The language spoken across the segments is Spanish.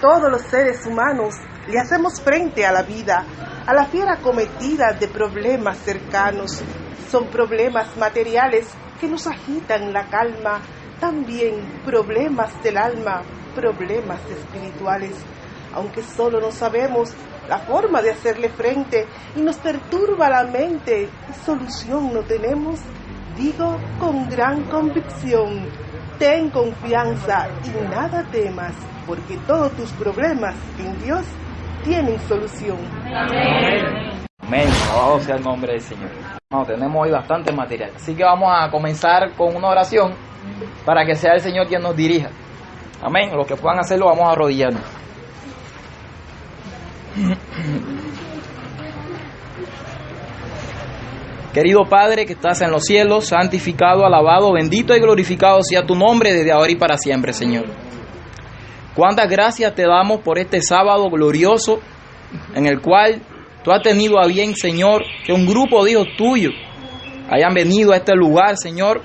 Todos los seres humanos le hacemos frente a la vida, a la fiera cometida de problemas cercanos. Son problemas materiales que nos agitan la calma, también problemas del alma, problemas espirituales. Aunque solo no sabemos la forma de hacerle frente y nos perturba la mente solución no tenemos, digo con gran convicción, ten confianza y nada temas porque todos tus problemas en Dios tienen solución. Amén. Amén. Alabado sea el nombre del Señor. No, tenemos hoy bastante material. Así que vamos a comenzar con una oración para que sea el Señor quien nos dirija. Amén. Los que puedan hacerlo, vamos a arrodillarnos. Querido Padre que estás en los cielos, santificado, alabado, bendito y glorificado sea tu nombre desde ahora y para siempre, Señor. Cuántas gracias te damos por este sábado glorioso en el cual tú has tenido a bien, Señor, que un grupo de hijos tuyos hayan venido a este lugar, Señor,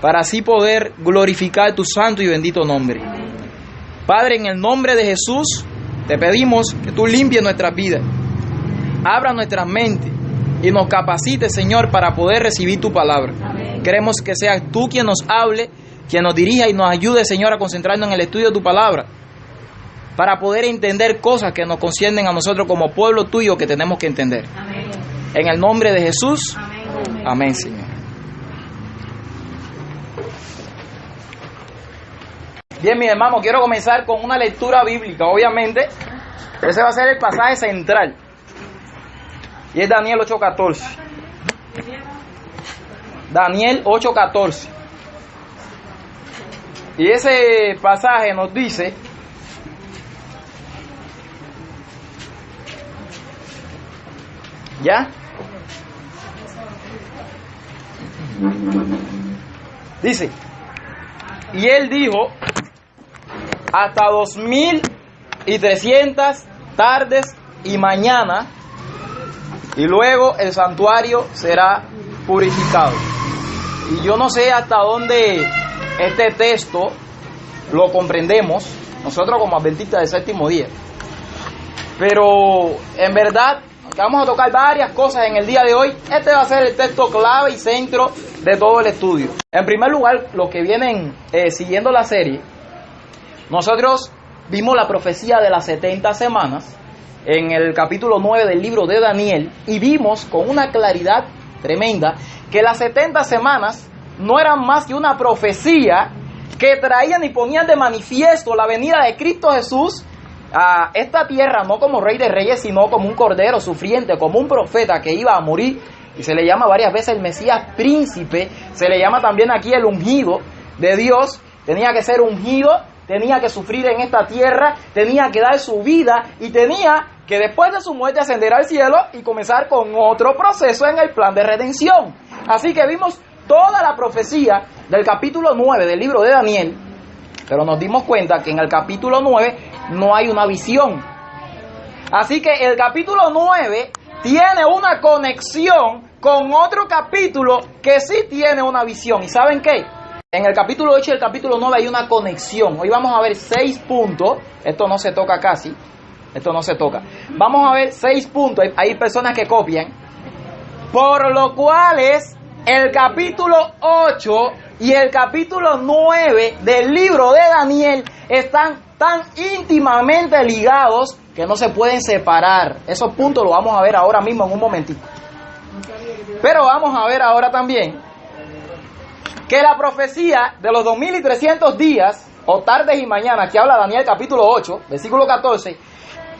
para así poder glorificar tu santo y bendito nombre. Padre, en el nombre de Jesús, te pedimos que tú limpies nuestras vidas, abra nuestra mente y nos capacites, Señor, para poder recibir tu palabra. Queremos que seas tú quien nos hable quien nos dirija y nos ayude, Señor, a concentrarnos en el estudio de tu palabra, para poder entender cosas que nos conciernen a nosotros como pueblo tuyo que tenemos que entender. Amén. En el nombre de Jesús, amén, amén Señor. Bien, mi hermano, quiero comenzar con una lectura bíblica, obviamente. Ese va a ser el pasaje central. Y es Daniel 8:14. Daniel 8:14. Y ese pasaje nos dice, ¿ya? Dice, y él dijo, hasta dos mil y trescientas tardes y mañana, y luego el santuario será purificado. Y yo no sé hasta dónde este texto lo comprendemos nosotros como adventistas del séptimo día. Pero en verdad, vamos a tocar varias cosas en el día de hoy, este va a ser el texto clave y centro de todo el estudio. En primer lugar, los que vienen eh, siguiendo la serie, nosotros vimos la profecía de las 70 semanas en el capítulo 9 del libro de Daniel y vimos con una claridad tremenda que las 70 semanas no eran más que una profecía que traían y ponían de manifiesto la venida de Cristo Jesús a esta tierra, no como rey de reyes, sino como un cordero sufriente, como un profeta que iba a morir. Y se le llama varias veces el Mesías príncipe, se le llama también aquí el ungido de Dios. Tenía que ser ungido, tenía que sufrir en esta tierra, tenía que dar su vida y tenía que después de su muerte ascender al cielo y comenzar con otro proceso en el plan de redención. Así que vimos toda la profecía del capítulo 9 del libro de Daniel, pero nos dimos cuenta que en el capítulo 9 no hay una visión. Así que el capítulo 9 tiene una conexión con otro capítulo que sí tiene una visión. ¿Y saben qué? En el capítulo 8 y el capítulo 9 hay una conexión. Hoy vamos a ver seis puntos. Esto no se toca casi. Esto no se toca. Vamos a ver seis puntos. Hay personas que copian. Por lo cual es el capítulo 8 y el capítulo 9 del libro de Daniel están tan íntimamente ligados que no se pueden separar. Esos puntos los vamos a ver ahora mismo en un momentito. Pero vamos a ver ahora también que la profecía de los 2300 días o tardes y mañanas que habla Daniel capítulo 8, versículo 14,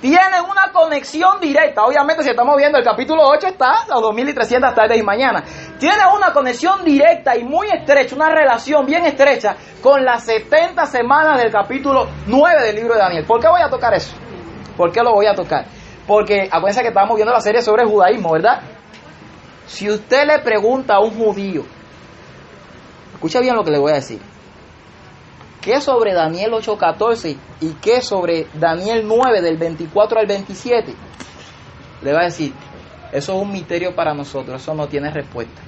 tienen una conexión directa. Obviamente, si estamos viendo el capítulo 8, está las 2300 tardes y mañana. Tiene una conexión directa y muy estrecha, una relación bien estrecha con las 70 semanas del capítulo 9 del libro de Daniel. ¿Por qué voy a tocar eso? ¿Por qué lo voy a tocar? Porque acuérdense que estamos viendo la serie sobre el judaísmo, ¿verdad? Si usted le pregunta a un judío, escucha bien lo que le voy a decir. ¿Qué sobre Daniel 8:14 y qué sobre Daniel 9 del 24 al 27? Le va a decir, eso es un misterio para nosotros, eso no tiene respuesta.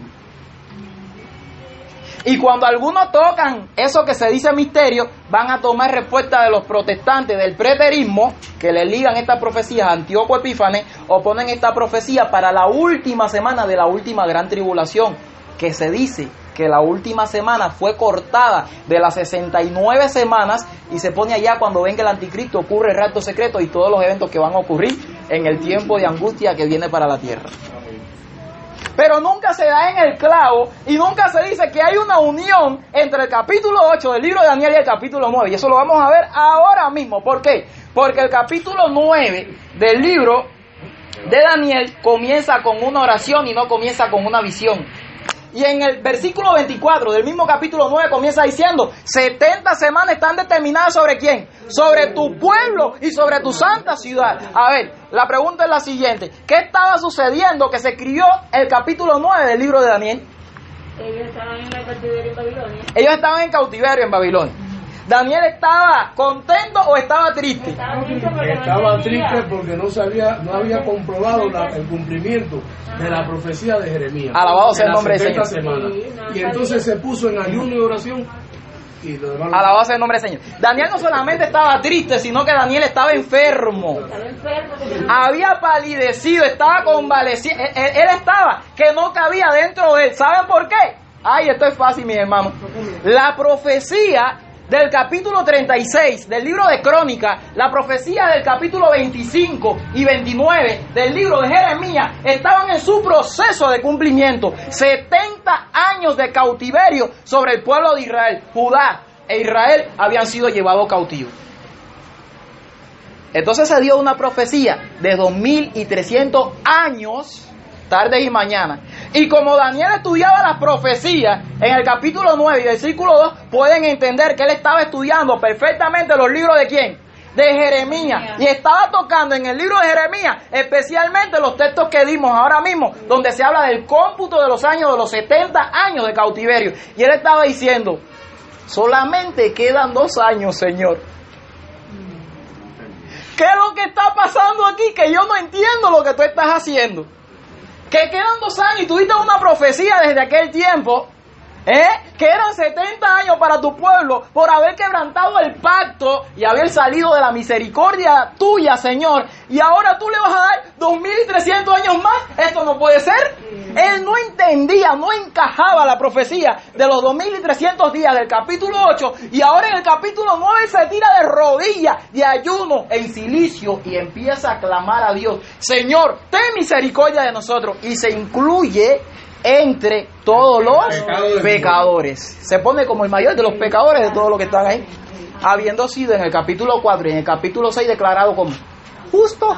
Y cuando algunos tocan eso que se dice misterio, van a tomar respuesta de los protestantes del preterismo, que le ligan estas profecías a Antíoco Epífanes, o ponen esta profecía para la última semana de la última gran tribulación, que se dice que la última semana fue cortada de las 69 semanas y se pone allá cuando venga el anticristo, ocurre el rapto secreto y todos los eventos que van a ocurrir en el tiempo de angustia que viene para la tierra. Pero nunca se da en el clavo y nunca se dice que hay una unión entre el capítulo 8 del libro de Daniel y el capítulo 9. Y eso lo vamos a ver ahora mismo. ¿Por qué? Porque el capítulo 9 del libro de Daniel comienza con una oración y no comienza con una visión. Y en el versículo 24 del mismo capítulo 9 comienza diciendo, 70 semanas están determinadas sobre quién? Sobre tu pueblo y sobre tu santa ciudad. A ver, la pregunta es la siguiente, ¿qué estaba sucediendo que se escribió el capítulo 9 del libro de Daniel? Ellos estaban en cautiverio en Babilonia. Ellos estaban en cautiverio en Babilonia. Daniel estaba contento o estaba triste. Estaba triste porque no sabía, no había comprobado la- el cumplimiento de la profecía de Jeremías. Alabado sea el nombre del 70 Señor. y entonces se puso en ayuno y oración y lo demás. Alabado sea el nombre del Señor. Daniel no solamente estaba triste, sino que Daniel estaba enfermo. Estaba enfermo porque Había palidecido, estaba convaleciendo. Él, él- él estaba que no cabía dentro de él. ¿Saben por qué? Ay, esto es fácil, mis hermanos. La profecía del capítulo 36 del libro de Crónica, la profecía del capítulo 25 y 29 del libro de Jeremías estaban en su proceso de cumplimiento. 70 años de cautiverio sobre el pueblo de Israel. Judá e Israel habían sido llevados cautivos. Entonces se dio una profecía de 2300 años, tardes y mañanas. Y como Daniel estudiaba las profecías en el capítulo 9 y versículo 2, pueden entender que él estaba estudiando perfectamente los libros de quién? De Jeremías. Y estaba tocando en el libro de Jeremías, especialmente los textos que dimos ahora mismo, donde se habla del cómputo de los años, de los 70 años de cautiverio. Y él estaba diciendo, solamente quedan dos años, Señor. ¿Qué es lo que está pasando aquí? Que yo no entiendo lo que tú estás haciendo. Que quedan dos años y tuviste una profecía desde aquel tiempo. ¿Eh? Que eran 70 años para tu pueblo por haber quebrantado el pacto y haber salido de la misericordia tuya, Señor. Y ahora tú le vas a dar 2300 años más. Esto no puede ser. Él no entendía, no encajaba la profecía de los 2300 días del capítulo 8 y ahora en el capítulo 9 se tira de rodillas, de ayuno, en silicio y empieza a clamar a Dios, Señor, ten misericordia de nosotros y se incluye entre todos los pecadores. Se pone como el mayor de los pecadores de todos los que están ahí, habiendo sido en el capítulo 4 y en el capítulo 6 declarado como justo,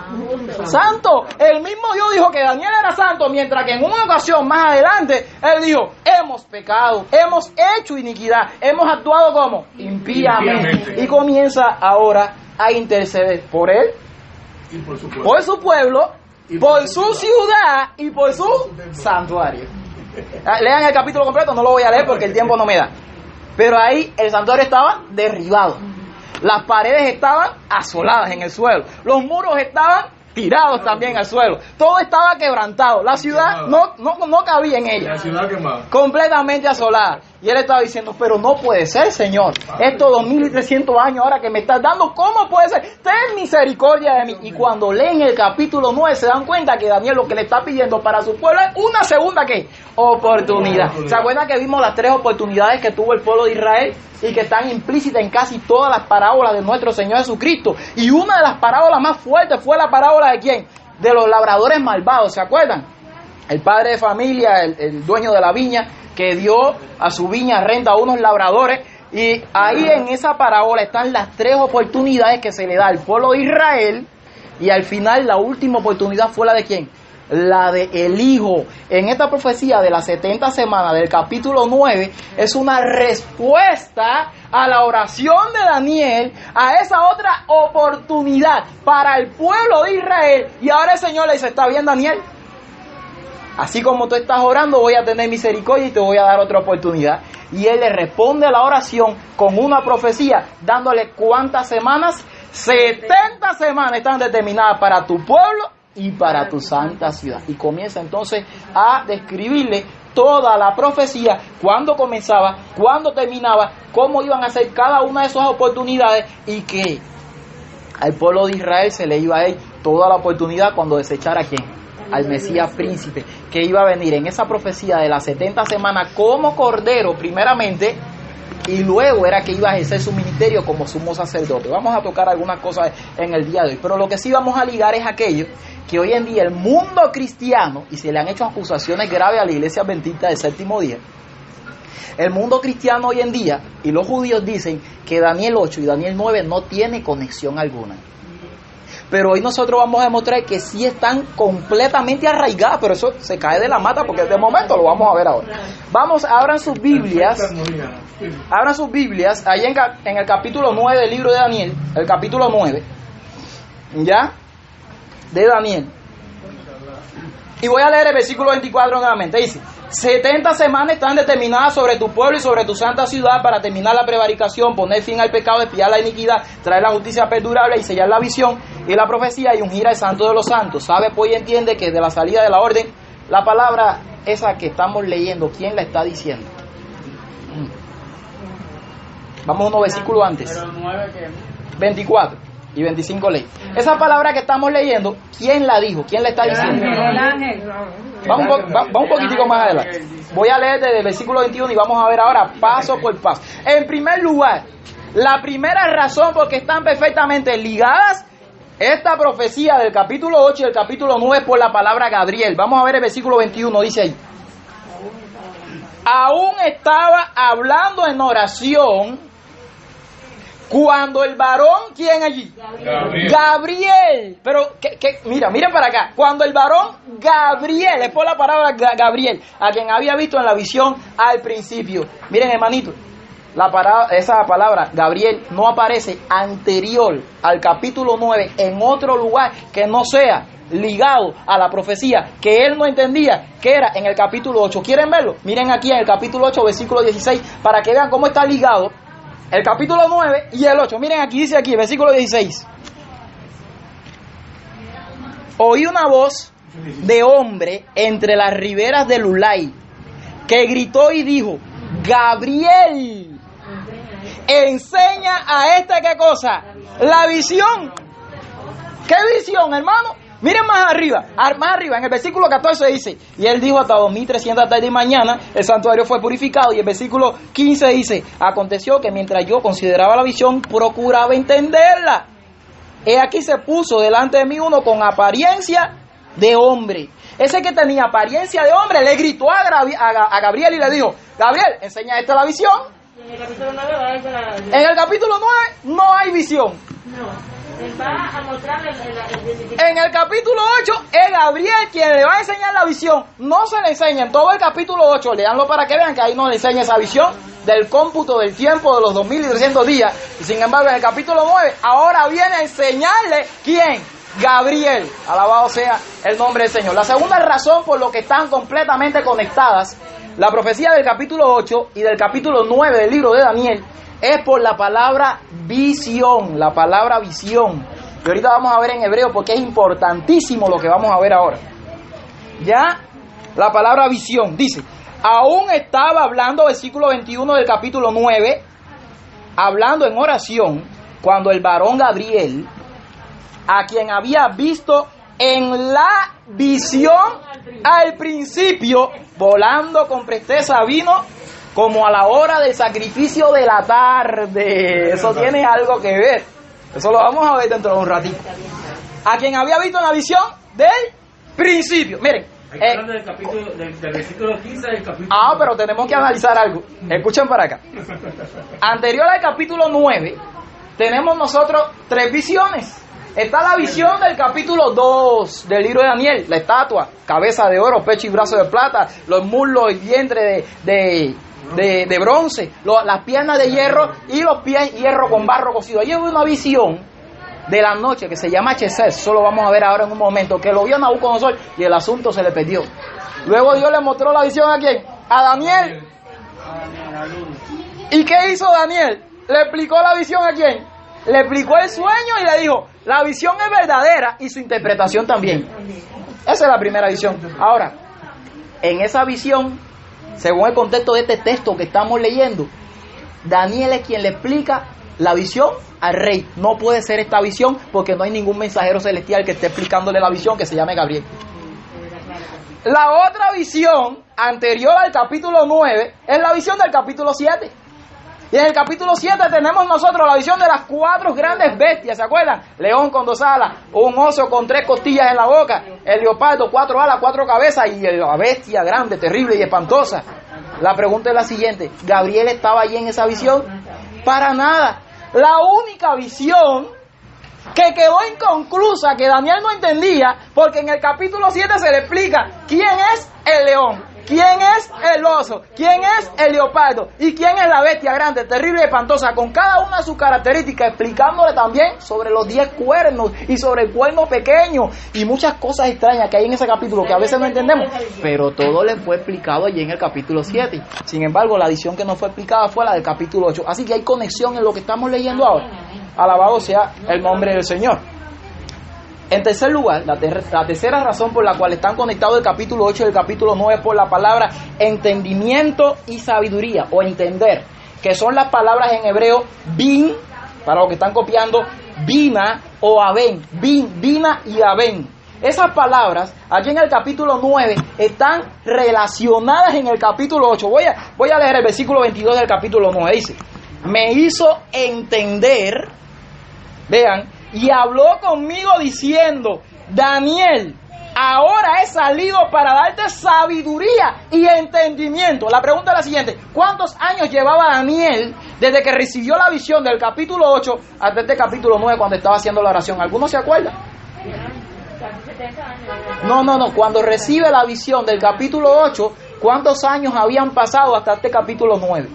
santo. El mismo Dios dijo que Daniel era santo, mientras que en una ocasión más adelante él dijo, hemos pecado, hemos hecho iniquidad, hemos actuado como impíamente. Y comienza ahora a interceder por él, Y por su pueblo, por su ciudad y por su santuario. Ah, Lean el capítulo completo, no lo voy a leer porque el tiempo no me da. Pero ahí el santuario estaba derribado. Las paredes estaban asoladas en el suelo. Los muros estaban tirados también al suelo. Todo estaba quebrantado. La ciudad no, no, no cabía en ella La ciudad quemada. completamente asolada. Y él estaba diciendo, pero no puede ser, Señor. Estos 2300 años ahora que me estás dando, ¿cómo puede ser? Ten misericordia de mí. Y cuando leen el capítulo 9 se dan cuenta que Daniel lo que le está pidiendo para su pueblo es una segunda ¿qué? oportunidad. ¿Se acuerdan que vimos las tres oportunidades que tuvo el pueblo de Israel y que están implícitas en casi todas las parábolas de nuestro Señor Jesucristo? Y una de las parábolas más fuertes fue la parábola de quién? De los labradores malvados, ¿se acuerdan? el padre de familia, el, el dueño de la viña, que dio a su viña renta a unos labradores. Y ahí en esa parábola están las tres oportunidades que se le da al pueblo de Israel. Y al final la última oportunidad fue la de quién? La de el Hijo. En esta profecía de las 70 semanas del capítulo 9 es una respuesta a la oración de Daniel, a esa otra oportunidad para el pueblo de Israel. Y ahora el Señor le dice, está bien Daniel, Así como tú estás orando, voy a tener misericordia y te voy a dar otra oportunidad. Y él le responde a la oración con una profecía, dándole cuántas semanas? 70 semanas están determinadas para tu pueblo y para tu santa ciudad. Y comienza entonces a describirle toda la profecía, cuándo comenzaba, cuándo terminaba, cómo iban a ser cada una de esas oportunidades y que al pueblo de Israel se le iba a dar toda la oportunidad cuando desechara a quién? Al Mesías príncipe, que iba a venir en esa profecía de las 70 semanas como cordero, primeramente, y luego era que iba a ejercer su ministerio como sumo sacerdote. Vamos a tocar algunas cosas en el día de hoy, pero lo que sí vamos a ligar es aquello que hoy en día el mundo cristiano, y se le han hecho acusaciones graves a la iglesia adventista del séptimo día, el mundo cristiano hoy en día y los judíos dicen que Daniel 8 y Daniel 9 no tiene conexión alguna. Pero hoy nosotros vamos a demostrar que sí están completamente arraigadas, pero eso se cae de la mata porque de momento lo vamos a ver ahora. Vamos, abran sus Biblias, abran sus Biblias, ahí en, en el capítulo 9 del libro de Daniel, el capítulo 9, ¿ya? De Daniel. Y voy a leer el versículo 24 nuevamente. Dice, 70 semanas están determinadas sobre tu pueblo y sobre tu santa ciudad para terminar la prevaricación, poner fin al pecado, espiar la iniquidad, traer la justicia perdurable y sellar la visión y la profecía y ungir al santo de los santos. Sabe pues y entiende que de la salida de la orden, la palabra esa que estamos leyendo, ¿quién la está diciendo? Mm. Vamos unos versículos antes. 24 y 25 ley. Esa palabra que estamos leyendo, ¿quién la dijo? ¿Quién la está diciendo? El ángel. Vamos, un po- va- va un poquitico más adelante. Voy a leer desde el versículo 21 y vamos a ver ahora paso por paso. En primer lugar, la primera razón por que están perfectamente ligadas esta profecía del capítulo 8 y el capítulo 9 por la palabra Gabriel. Vamos a ver el versículo 21, dice ahí. Aún estaba hablando en oración cuando el varón, ¿quién allí? Gabriel. Gabriel. Pero, ¿qué- qué? mira, miren para acá. Cuando el varón Gabriel, es por la palabra Ga- Gabriel, a quien había visto en la visión al principio. Miren, hermanito, la para- esa palabra Gabriel no aparece anterior al capítulo 9 en otro lugar que no sea ligado a la profecía que él no entendía que era en el capítulo 8. ¿Quieren verlo? Miren aquí en el capítulo 8, versículo 16, para que vean cómo está ligado el capítulo 9 y el 8. Miren aquí, dice aquí, versículo 16. Oí una voz de hombre entre las riberas del Ulay que gritó y dijo, Gabriel, enseña a este qué cosa, la visión. ¿Qué visión, hermano? Miren más arriba, ar- más arriba, en el versículo 14 dice, y él dijo hasta 2300 tarde y mañana, el santuario fue purificado, y el versículo 15 dice, aconteció que mientras yo consideraba la visión, procuraba entenderla. He aquí se puso delante de mí uno con apariencia de hombre. Ese que tenía apariencia de hombre le gritó a, a Ga- a Gabriel y le dijo, Gabriel, enseña esta la visión. Y en el capítulo 9 va a decir la... En el capítulo 9 no hay visión. No. En el capítulo 8 es Gabriel quien le va a enseñar la visión. No se le enseña en todo el capítulo 8. Leanlo para que vean que ahí no le enseña esa visión del cómputo del tiempo de los 2300 días. Y sin embargo, en el capítulo 9, ahora viene a enseñarle quién. Gabriel. Alabado sea el nombre del Señor. La segunda razón por lo que están completamente conectadas la profecía del capítulo 8 y del capítulo 9 del libro de Daniel es por la palabra visión, la palabra visión. Y ahorita vamos a ver en hebreo porque es importantísimo lo que vamos a ver ahora. Ya, la palabra visión dice, aún estaba hablando, versículo 21 del capítulo 9, hablando en oración, cuando el varón Gabriel, a quien había visto en la visión al principio, volando con presteza, vino como a la hora del sacrificio de la tarde. Eso tiene algo que ver. Eso lo vamos a ver dentro de un ratito. A quien había visto en la visión del principio. Miren. Eh, del capítulo, del, del versículo 15 del capítulo. Ah, pero tenemos que analizar algo. Escuchen para acá. Anterior al capítulo 9, tenemos nosotros tres visiones. Está la visión del capítulo 2 del libro de Daniel, la estatua, cabeza de oro, pecho y brazo de plata, los muslos y vientre de, de, de- de bronce, las piernas de hierro y los pies hierro con barro cocido. Allí hubo una visión de la noche que se llama Chesed, eso lo vamos a ver ahora en un momento, que lo vio Nabucodonosor y el asunto se le perdió. Luego Dios le mostró la visión a quién? A Daniel. ¿Y qué hizo Daniel? ¿Le explicó la visión a quién? Le explicó el sueño y le dijo, la visión es verdadera y su interpretación también. Esa es la primera visión. Ahora, en esa visión según el contexto de este texto que estamos leyendo, Daniel es quien le explica la visión al rey. No puede ser esta visión porque no hay ningún mensajero celestial que esté explicándole la visión que se llame Gabriel. La otra visión anterior al capítulo 9 es la visión del capítulo 7. Y en el capítulo 7 tenemos nosotros la visión de las cuatro grandes bestias, ¿se acuerdan? León con dos alas, un oso con tres costillas en la boca, el leopardo, cuatro alas, cuatro cabezas y la bestia grande, terrible y espantosa. La pregunta es la siguiente, ¿Gabriel estaba allí en esa visión? Para nada. La única visión que quedó inconclusa, que Daniel no entendía, porque en el capítulo 7 se le explica quién es el león, quién es el oso, quién es el leopardo y quién es la bestia grande, terrible y espantosa, con cada una de sus características, explicándole también sobre los 10 cuernos y sobre el cuerno pequeño y muchas cosas extrañas que hay en ese capítulo que a veces no entendemos, pero todo le fue explicado allí en el capítulo 7. Sin embargo, la edición que no fue explicada fue la del capítulo 8. Así que hay conexión en lo que estamos leyendo ahora. Alabado sea el nombre del Señor. En tercer lugar, la, ter la, tercera razón por la cual están conectados el capítulo 8 y el capítulo 9 es por la palabra entendimiento y sabiduría o entender, que son las palabras en hebreo bin, para los que están copiando, bina o aben, bin, bina y aben. Esas palabras, allí en el capítulo 9, están relacionadas en el capítulo 8. Voy a, voy a leer el versículo 22 del capítulo 9. Dice, me hizo entender, vean, y habló conmigo diciendo, Daniel, ahora he salido para darte sabiduría y entendimiento. La pregunta es la siguiente, ¿cuántos años llevaba Daniel desde que recibió la visión del capítulo 8 hasta este capítulo 9 cuando estaba haciendo la oración? ¿Alguno se acuerda? No, no, no, cuando recibe la visión del capítulo 8, ¿cuántos años habían pasado hasta este capítulo 9?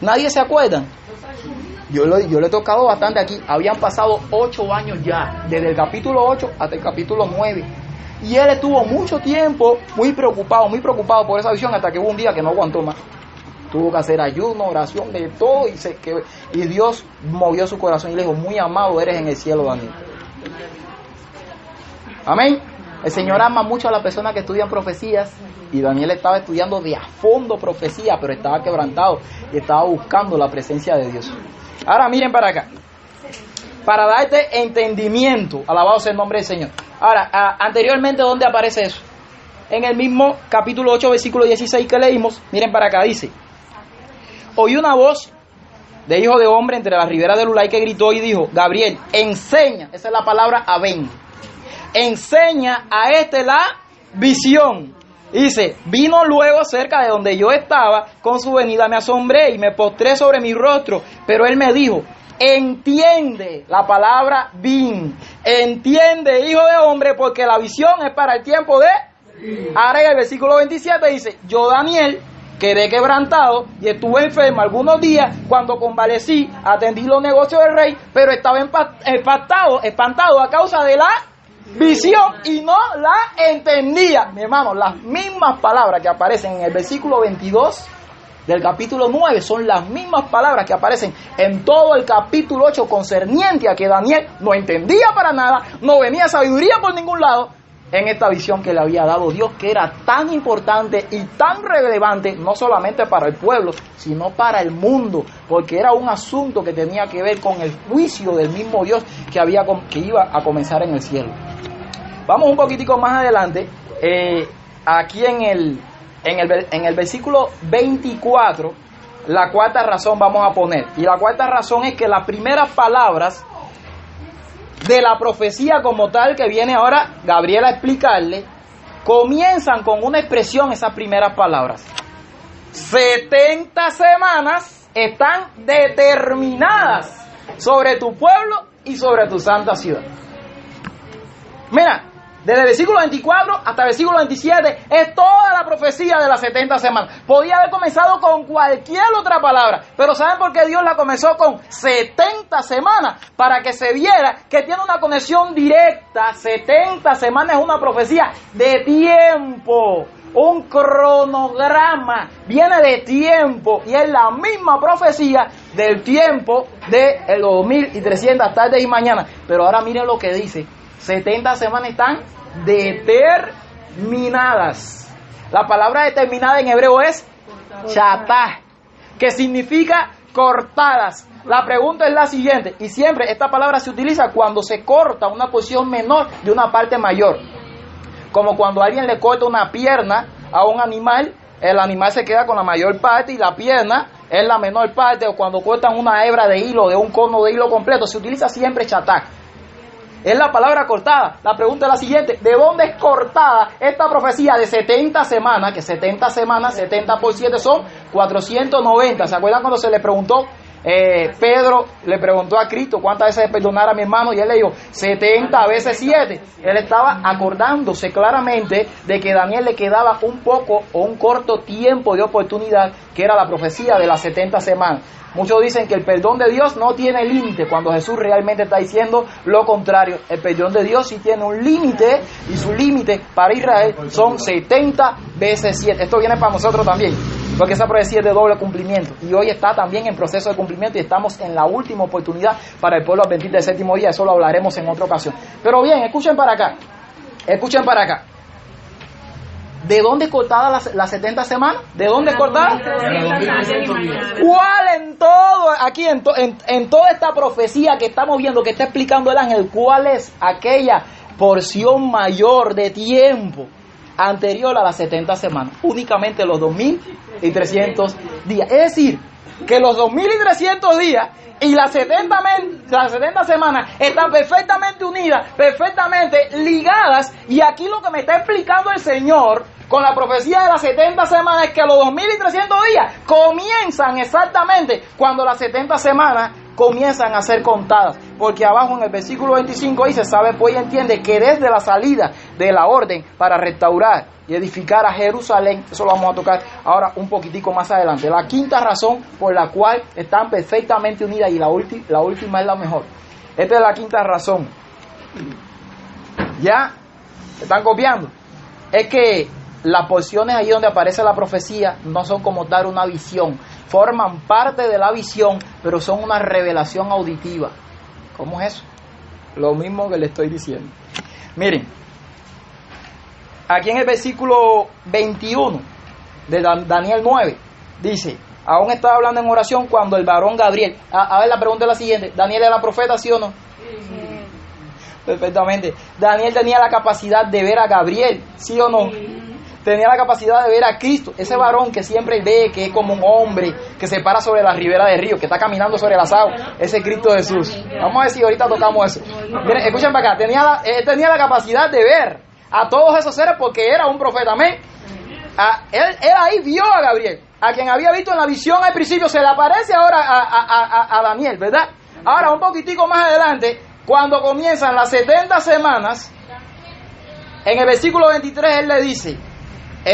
¿Nadie se acuerda? Yo, lo, he tocado bastante aquí. Habían pasado ocho años ya, desde el capítulo 8 hasta el capítulo 9. Y él estuvo mucho tiempo muy preocupado, muy preocupado por esa visión, hasta que hubo un día que no aguantó más. Tuvo que hacer ayuno, oración, de todo, y, se, que, y Dios movió su corazón y le dijo, muy amado eres en el cielo, Daniel. Amén. El Señor ama mucho a las personas que estudian profecías y Daniel estaba estudiando de a fondo profecía, pero estaba quebrantado y estaba buscando la presencia de Dios. Ahora miren para acá. Para darte entendimiento, alabado sea el nombre del Señor. Ahora, anteriormente, ¿dónde aparece eso? En el mismo capítulo 8, versículo 16 que leímos, miren para acá, dice, oí una voz de hijo de hombre entre las riberas del Ulay que gritó y dijo, Gabriel, enseña, esa es la palabra aven, enseña a este la visión. Dice, vino luego cerca de donde yo estaba, con su venida me asombré y me postré sobre mi rostro, pero él me dijo, entiende la palabra vin, entiende hijo de hombre, porque la visión es para el tiempo de... Ahora en el versículo 27 dice, yo Daniel quedé quebrantado y estuve enfermo algunos días, cuando convalecí, atendí los negocios del rey, pero estaba espantado, espantado a causa de la visión y no la entendía. Mi hermano, las mismas palabras que aparecen en el versículo 22 del capítulo 9 son las mismas palabras que aparecen en todo el capítulo 8 concerniente a que Daniel no entendía para nada, no venía sabiduría por ningún lado en esta visión que le había dado Dios, que era tan importante y tan relevante, no solamente para el pueblo, sino para el mundo, porque era un asunto que tenía que ver con el juicio del mismo Dios que, había, que iba a comenzar en el cielo. Vamos un poquitico más adelante, eh, aquí en el, en, el, en el versículo 24, la cuarta razón vamos a poner. Y la cuarta razón es que las primeras palabras de la profecía como tal que viene ahora Gabriel a explicarle, comienzan con una expresión esas primeras palabras. 70 semanas están determinadas sobre tu pueblo y sobre tu santa ciudad. Mira, desde el versículo 24 hasta el versículo 27 es toda la profecía de las 70 semanas. Podía haber comenzado con cualquier otra palabra, pero ¿saben por qué Dios la comenzó con 70 semanas? Para que se viera que tiene una conexión directa. 70 semanas es una profecía de tiempo, un cronograma, viene de tiempo y es la misma profecía del tiempo de los 2300 tardes y mañana. Pero ahora miren lo que dice. 70 semanas están determinadas. La palabra determinada en hebreo es chatá, que significa cortadas. La pregunta es la siguiente, y siempre esta palabra se utiliza cuando se corta una posición menor de una parte mayor. Como cuando alguien le corta una pierna a un animal, el animal se queda con la mayor parte y la pierna es la menor parte. O cuando cortan una hebra de hilo, de un cono de hilo completo, se utiliza siempre chatá. Es la palabra cortada. La pregunta es la siguiente, ¿de dónde es cortada esta profecía de 70 semanas? Que 70 semanas, 70 por 7 son 490. ¿Se acuerdan cuando se le preguntó? eh, Pedro le preguntó a Cristo cuántas veces perdonar a mi hermano y él le dijo 70 veces 7. Él estaba acordándose claramente de que Daniel le quedaba un poco o un corto tiempo de oportunidad que era la profecía de las 70 semanas. Muchos dicen que el perdón de Dios no tiene límite cuando Jesús realmente está diciendo lo contrario. El perdón de Dios sí tiene un límite y su límite para Israel son 70 veces 7. Esto viene para nosotros también, porque esa profecía es de doble cumplimiento y hoy está también en proceso de cumplimiento y estamos en la última oportunidad para el pueblo adventista del séptimo día. Eso lo hablaremos en otra ocasión. Pero bien, escuchen para acá. Escuchen para acá. ¿De dónde cortada las, las 70 semanas? ¿De dónde cortada? ¿Cuál en todo, aquí en, to- en, en toda esta profecía que estamos viendo, que está explicando el ángel, cuál es aquella porción mayor de tiempo anterior a las 70 semanas? Únicamente los 2300 días. Es decir, que los 2300 días y las 70, men- las 70 semanas están perfectamente unidas, perfectamente ligadas. Y aquí lo que me está explicando el Señor con la profecía de las 70 semanas es que los 2300 días comienzan exactamente cuando las 70 semanas comienzan a ser contadas. Porque abajo en el versículo 25 dice, sabe pues y entiende que desde la salida de la orden para restaurar y edificar a Jerusalén, eso lo vamos a tocar ahora un poquitico más adelante. La quinta razón por la cual están perfectamente unidas y la, la última es la mejor. Esta es la quinta razón. ¿Ya? ¿Están copiando? Es que las porciones ahí donde aparece la profecía no son como dar una visión, forman parte de la visión, pero son una revelación auditiva. ¿Cómo es eso? Lo mismo que le estoy diciendo. Miren, aquí en el versículo 21 de Dan- Daniel 9, dice, aún estaba hablando en oración cuando el varón Gabriel, a, a ver la pregunta es la siguiente, ¿Daniel era profeta, sí o no? Perfectamente. Daniel tenía la capacidad de ver a Gabriel, ¿sí o no? Tenía la capacidad de ver a Cristo, ese varón que siempre ve que es como un hombre que se para sobre la ribera del río, que está caminando sobre las aguas, ese Cristo Jesús. Vamos a ver si ahorita tocamos eso. Miren, escuchen para acá, tenía la, él tenía la capacidad de ver a todos esos seres porque era un profeta, amén. Él, él ahí vio a Gabriel, a quien había visto en la visión al principio, se le aparece ahora a- a- a Daniel, ¿verdad? Ahora, un poquitico más adelante, cuando comienzan las 70 semanas, en el versículo 23 él le dice,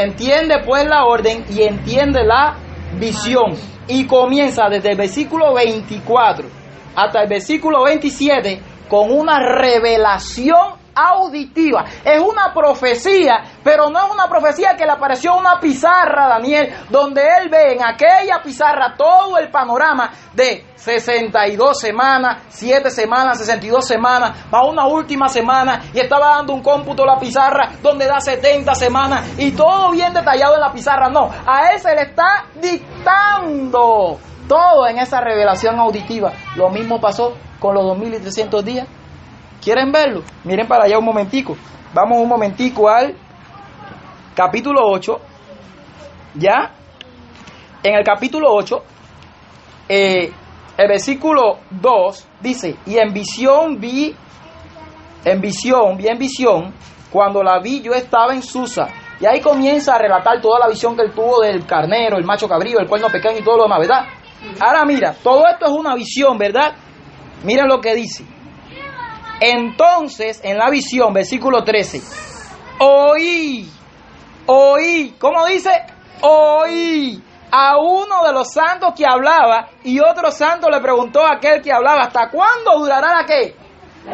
entiende pues la orden y entiende la visión. Y comienza desde el versículo 24 hasta el versículo 27 con una revelación auditiva. Es una profecía, pero no es una profecía que le apareció una pizarra a Daniel, donde él ve en aquella pizarra todo el panorama de 62 semanas, 7 semanas, 62 semanas, va una última semana y estaba dando un cómputo la pizarra donde da 70 semanas y todo bien detallado en la pizarra. No, a él se le está dictando todo en esa revelación auditiva. Lo mismo pasó con los 2300 días. ¿Quieren verlo? Miren para allá un momentico. Vamos un momentico al capítulo 8. ¿Ya? En el capítulo 8, eh, el versículo 2 dice, y en visión vi, en visión, vi en visión, cuando la vi yo estaba en Susa. Y ahí comienza a relatar toda la visión que él tuvo del carnero, el macho cabrío, el cuerno pequeño y todo lo demás, ¿verdad? Ahora mira, todo esto es una visión, ¿verdad? Miren lo que dice. Entonces, en la visión, versículo 13, oí, oí, ¿cómo dice? Oí a uno de los santos que hablaba y otro santo le preguntó a aquel que hablaba, ¿hasta cuándo durará la qué?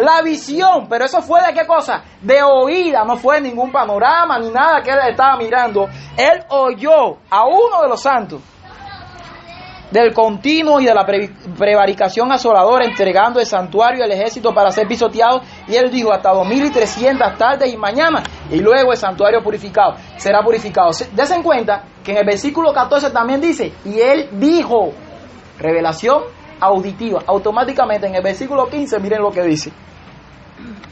La visión, pero eso fue de qué cosa? De oída, no fue ningún panorama ni nada que él estaba mirando. Él oyó a uno de los santos del continuo y de la pre- prevaricación asoladora, entregando el santuario al ejército para ser pisoteado. Y él dijo hasta 2300 tardes y mañanas. Y luego el santuario purificado será purificado. Se- Dese en cuenta que en el versículo 14 también dice, y él dijo, revelación auditiva. Automáticamente en el versículo 15, miren lo que dice.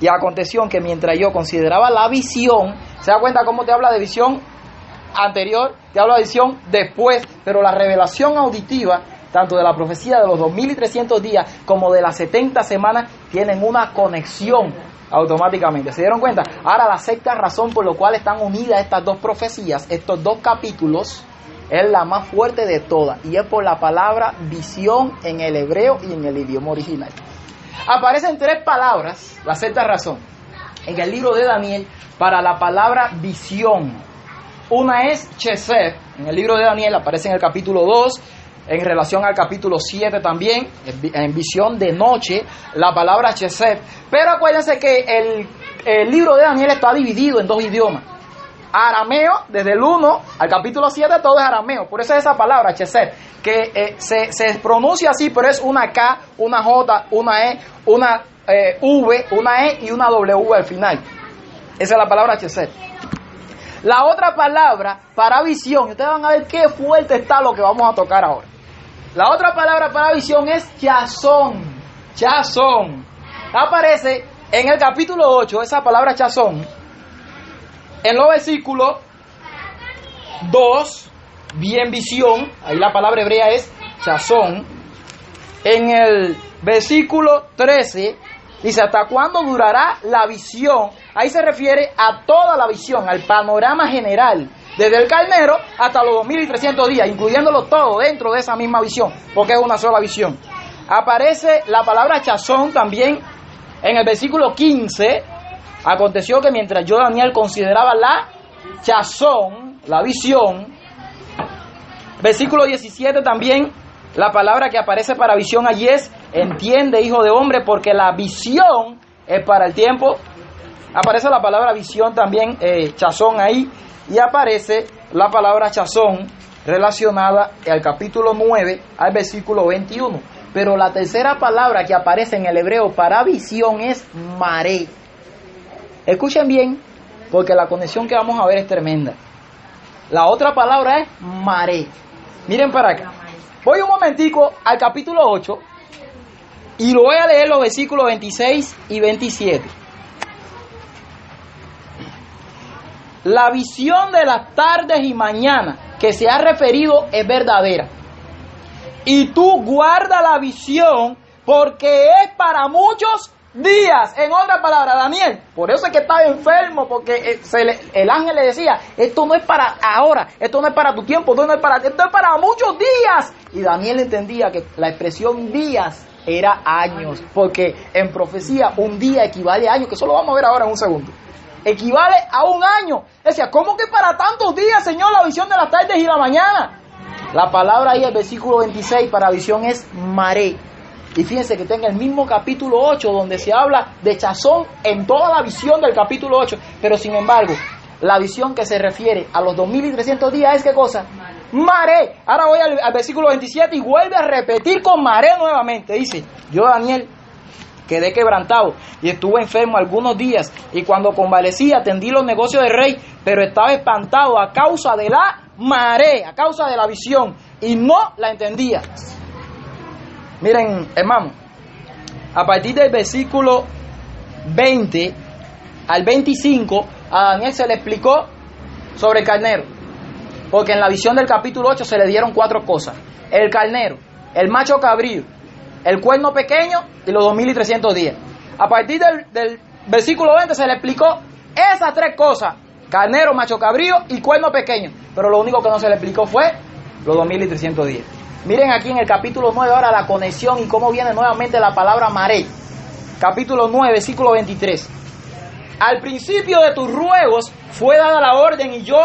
Y aconteció que mientras yo consideraba la visión, ¿se da cuenta cómo te habla de visión anterior? Te habla de visión después, pero la revelación auditiva, tanto de la profecía de los 2300 días como de las 70 semanas, tienen una conexión automáticamente. ¿Se dieron cuenta? Ahora la sexta razón por la cual están unidas estas dos profecías, estos dos capítulos, es la más fuerte de todas y es por la palabra visión en el hebreo y en el idioma original. Aparecen tres palabras, la sexta razón, en el libro de Daniel para la palabra visión. Una es Chesed, en el libro de Daniel aparece en el capítulo 2, en relación al capítulo 7 también, en vi- en visión de noche, la palabra Chesed. Pero acuérdense que el, el libro de Daniel está dividido en dos idiomas. Arameo, desde el 1 al capítulo 7, todo es arameo. Por eso es esa palabra, Chesed, que eh, se, se pronuncia así, pero es una K, una J, una E, una eh, V, una E y una W al final. Esa es la palabra Chesed. La otra palabra para visión, ustedes van a ver qué fuerte está lo que vamos a tocar ahora. La otra palabra para visión es chazón. Chazón. Aparece en el capítulo 8, esa palabra chazón, en los versículos 2, bien visión, ahí la palabra hebrea es chazón. En el versículo 13 dice, ¿hasta cuándo durará la visión? Ahí se refiere a toda la visión, al panorama general, desde el carnero hasta los 2300 días, incluyéndolo todo dentro de esa misma visión, porque es una sola visión. Aparece la palabra chazón también en el versículo 15. Aconteció que mientras yo, Daniel, consideraba la chazón, la visión, Versículo 17 también, la palabra que aparece para visión allí es, entiende, hijo de hombre, porque la visión es para el tiempo. Aparece la palabra visión también, eh, chazón ahí, y aparece la palabra chazón relacionada al capítulo 9 al versículo 21. Pero la tercera palabra que aparece en el hebreo para visión es maré. Escuchen bien, porque la conexión que vamos a ver es tremenda. La otra palabra es maré. Miren para acá. Voy un momentico al capítulo 8 y lo voy a leer los versículos 26 y 27. La visión de las tardes y mañanas que se ha referido es verdadera. Y tú guarda la visión porque es para muchos días. En otras palabras, Daniel, por eso es que estaba enfermo, porque eh, el ángel le decía, esto no es para ahora, esto no es para tu tiempo, esto no es para, esto es para muchos días. Y Daniel entendía que la expresión días era años, porque en profecía un día equivale a años, que eso lo vamos a ver ahora en un segundo. Equivale a un año. Decía, ¿cómo que para tantos días, Señor, la visión de las tardes y la mañana? La palabra ahí, el versículo 26 para visión es maré. Y fíjense que en el mismo capítulo 8 donde se habla de chazón en toda la visión del capítulo 8. Pero sin embargo, la visión que se refiere a los 2300 días es qué cosa? Maré. Ahora voy al, al versículo 27 y vuelve a repetir con maré nuevamente. Dice, yo Daniel quedé quebrantado y estuve enfermo algunos días y cuando convalecí atendí los negocios del rey, pero estaba espantado a causa de la marea, a causa de la visión y no la entendía. Miren, hermano, a partir del versículo 20 al 25, a Daniel se le explicó sobre el carnero. Porque en la visión del capítulo 8 se le dieron cuatro cosas. El carnero, el macho cabrío, el cuerno pequeño y los 2300 días. A partir del, versículo 20 se le explicó esas tres cosas. Carnero, macho cabrío y cuerno pequeño. Pero lo único que no se le explicó fue los 2300 días. Miren aquí en el capítulo 9 ahora la conexión y cómo viene nuevamente la palabra maré. Capítulo 9, versículo 23. Al principio de tus ruegos fue dada la orden y yo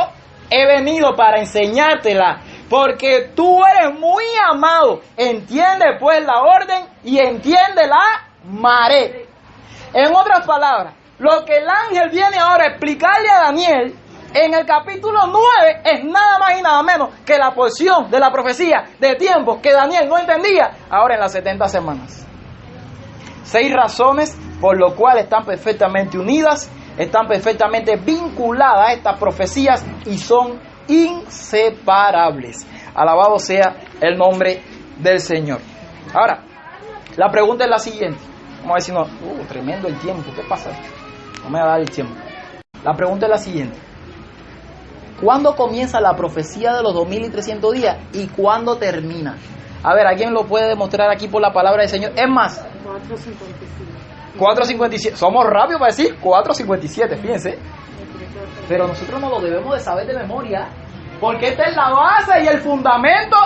he venido para enseñártela, porque tú eres muy amado. Entiende pues la orden y entiende la maré. En otras palabras, lo que el ángel viene ahora a explicarle a Daniel en el capítulo 9 es nada más y nada menos que la porción de la profecía de tiempo que Daniel no entendía ahora en las 70 semanas. Seis razones por lo cual están perfectamente unidas, están perfectamente vinculadas a estas profecías y son inseparables. Alabado sea el nombre del Señor. Ahora, la pregunta es la siguiente. Vamos a ver si no. Uh, tremendo el tiempo. ¿Qué pasa? No me va a dar el tiempo. La pregunta es la siguiente. ¿Cuándo comienza la profecía de los 2300 días y cuándo termina? A ver, ¿alguien lo puede demostrar aquí por la palabra del Señor? Es más, 4.57. Somos rápidos para decir 4.57, fíjense. Pero nosotros no lo debemos de saber de memoria. Porque esta es la base y el fundamento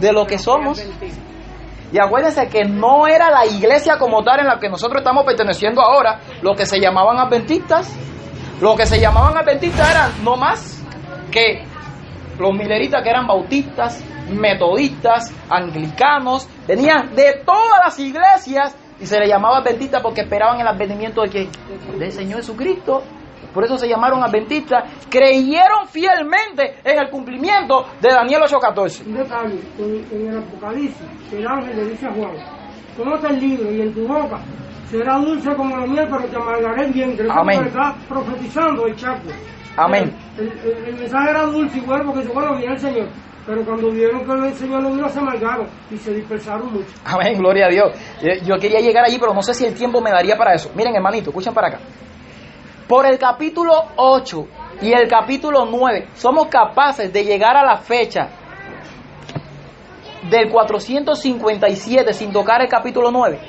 de lo que somos. Y acuérdense que no era la iglesia como tal en la que nosotros estamos perteneciendo ahora, lo que se llamaban adventistas. Lo que se llamaban adventistas eran no más que los mileritas que eran bautistas, metodistas, anglicanos, venían de todas las iglesias y se le llamaba adventista porque esperaban el advenimiento de quién? Del Señor Jesucristo. Por eso se llamaron adventistas. Creyeron fielmente en el cumplimiento de Daniel 8:14. Un detalle, en, en el Apocalipsis, el ángel le dice a Juan, conoce el libro y en tu boca será dulce como la miel, pero te amargaré el vientre. Amén. está profetizando el Chaco. Amén. El, el- el mensaje era dulce y bueno porque dice, bueno, viene el Señor. Pero cuando vieron que el Señor no vino, se amargaron y se dispersaron mucho. Amén, gloria a Dios. Eh, Yo quería llegar allí, pero no sé si el tiempo me daría para eso. Miren, hermanito, escuchen para acá. Por el capítulo 8 y el capítulo 9, somos capaces de llegar a la fecha del 457 sin tocar el capítulo 9.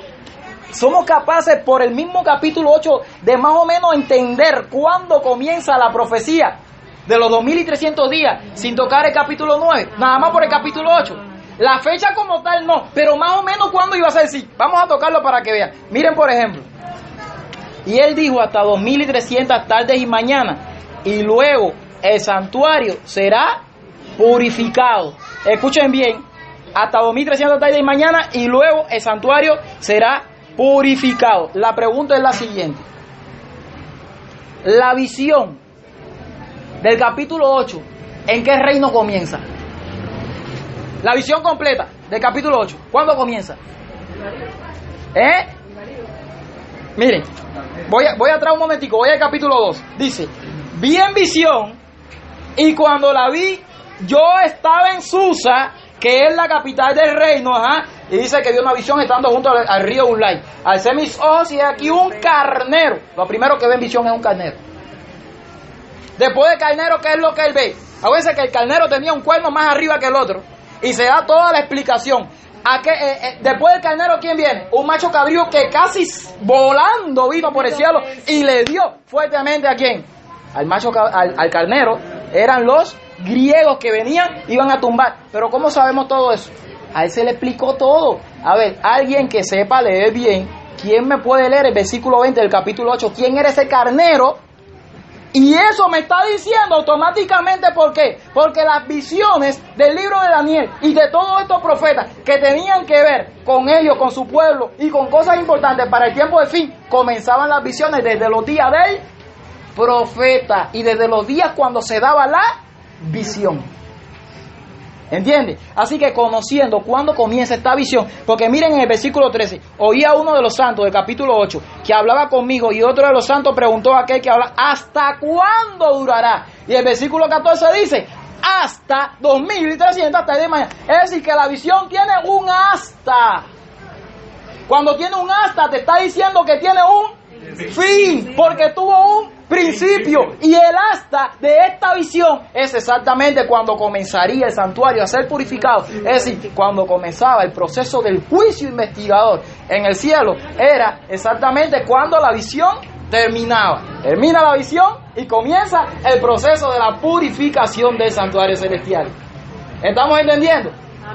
Somos capaces por el mismo capítulo 8 de más o menos entender cuándo comienza la profecía de los 2300 días sin tocar el capítulo 9, nada más por el capítulo 8. La fecha como tal no, pero más o menos cuándo iba a ser sí. Vamos a tocarlo para que vean. Miren por ejemplo. Y él dijo hasta 2300 tardes y mañanas. Y luego el santuario será purificado. Escuchen bien. Hasta 2300 tardes y mañanas. Y luego el santuario será purificado. La pregunta es la siguiente. La visión del capítulo 8, ¿en qué reino comienza? La visión completa del capítulo 8, ¿cuándo comienza? ¿Eh? Miren, voy, a, voy atrás un momentico, voy al capítulo 2. Dice, vi en visión y cuando la vi, yo estaba en Susa, que es la capital del reino, ajá, y dice que vio una visión estando junto al, río Ulay. Alcé mis ojos y aquí un carnero. Lo primero que ve en visión es un carnero. Después del carnero, ¿qué es lo que él ve? Acuérdense que el carnero tenía un cuerno más arriba que el otro. Y se da toda la explicación. ¿A qué, eh, eh, después del carnero, ¿quién viene? Un macho cabrío que casi volando vino por el cielo y le dio fuertemente a quién? Al macho, al, al carnero. Eran los griegos que venían, iban a tumbar. Pero ¿cómo sabemos todo eso? A él se le explicó todo. A ver, alguien que sepa leer bien, ¿quién me puede leer el versículo 20 del capítulo 8? ¿Quién era ese carnero? Y eso me está diciendo automáticamente por qué. Porque las visiones del libro de Daniel y de todos estos profetas que tenían que ver con ellos, con su pueblo y con cosas importantes para el tiempo de fin, comenzaban las visiones desde los días del profeta y desde los días cuando se daba la visión. ¿Entiende? Así que conociendo cuándo comienza esta visión, porque miren en el versículo 13, oía uno de los santos del capítulo 8 que hablaba conmigo y otro de los santos preguntó a aquel que habla, ¿hasta cuándo durará? Y el versículo 14 dice, hasta 2300 hasta el de mañana. Es decir, que la visión tiene un hasta. Cuando tiene un hasta, te está diciendo que tiene un fin, porque tuvo un principio. Y el hasta de esta visión es exactamente cuando comenzaría el santuario a ser purificado. Es decir, cuando comenzaba el proceso del juicio investigador en el cielo, era exactamente cuando la visión terminaba. Termina la visión y comienza el proceso de la purificación del santuario celestial. ¿Estamos entendiendo?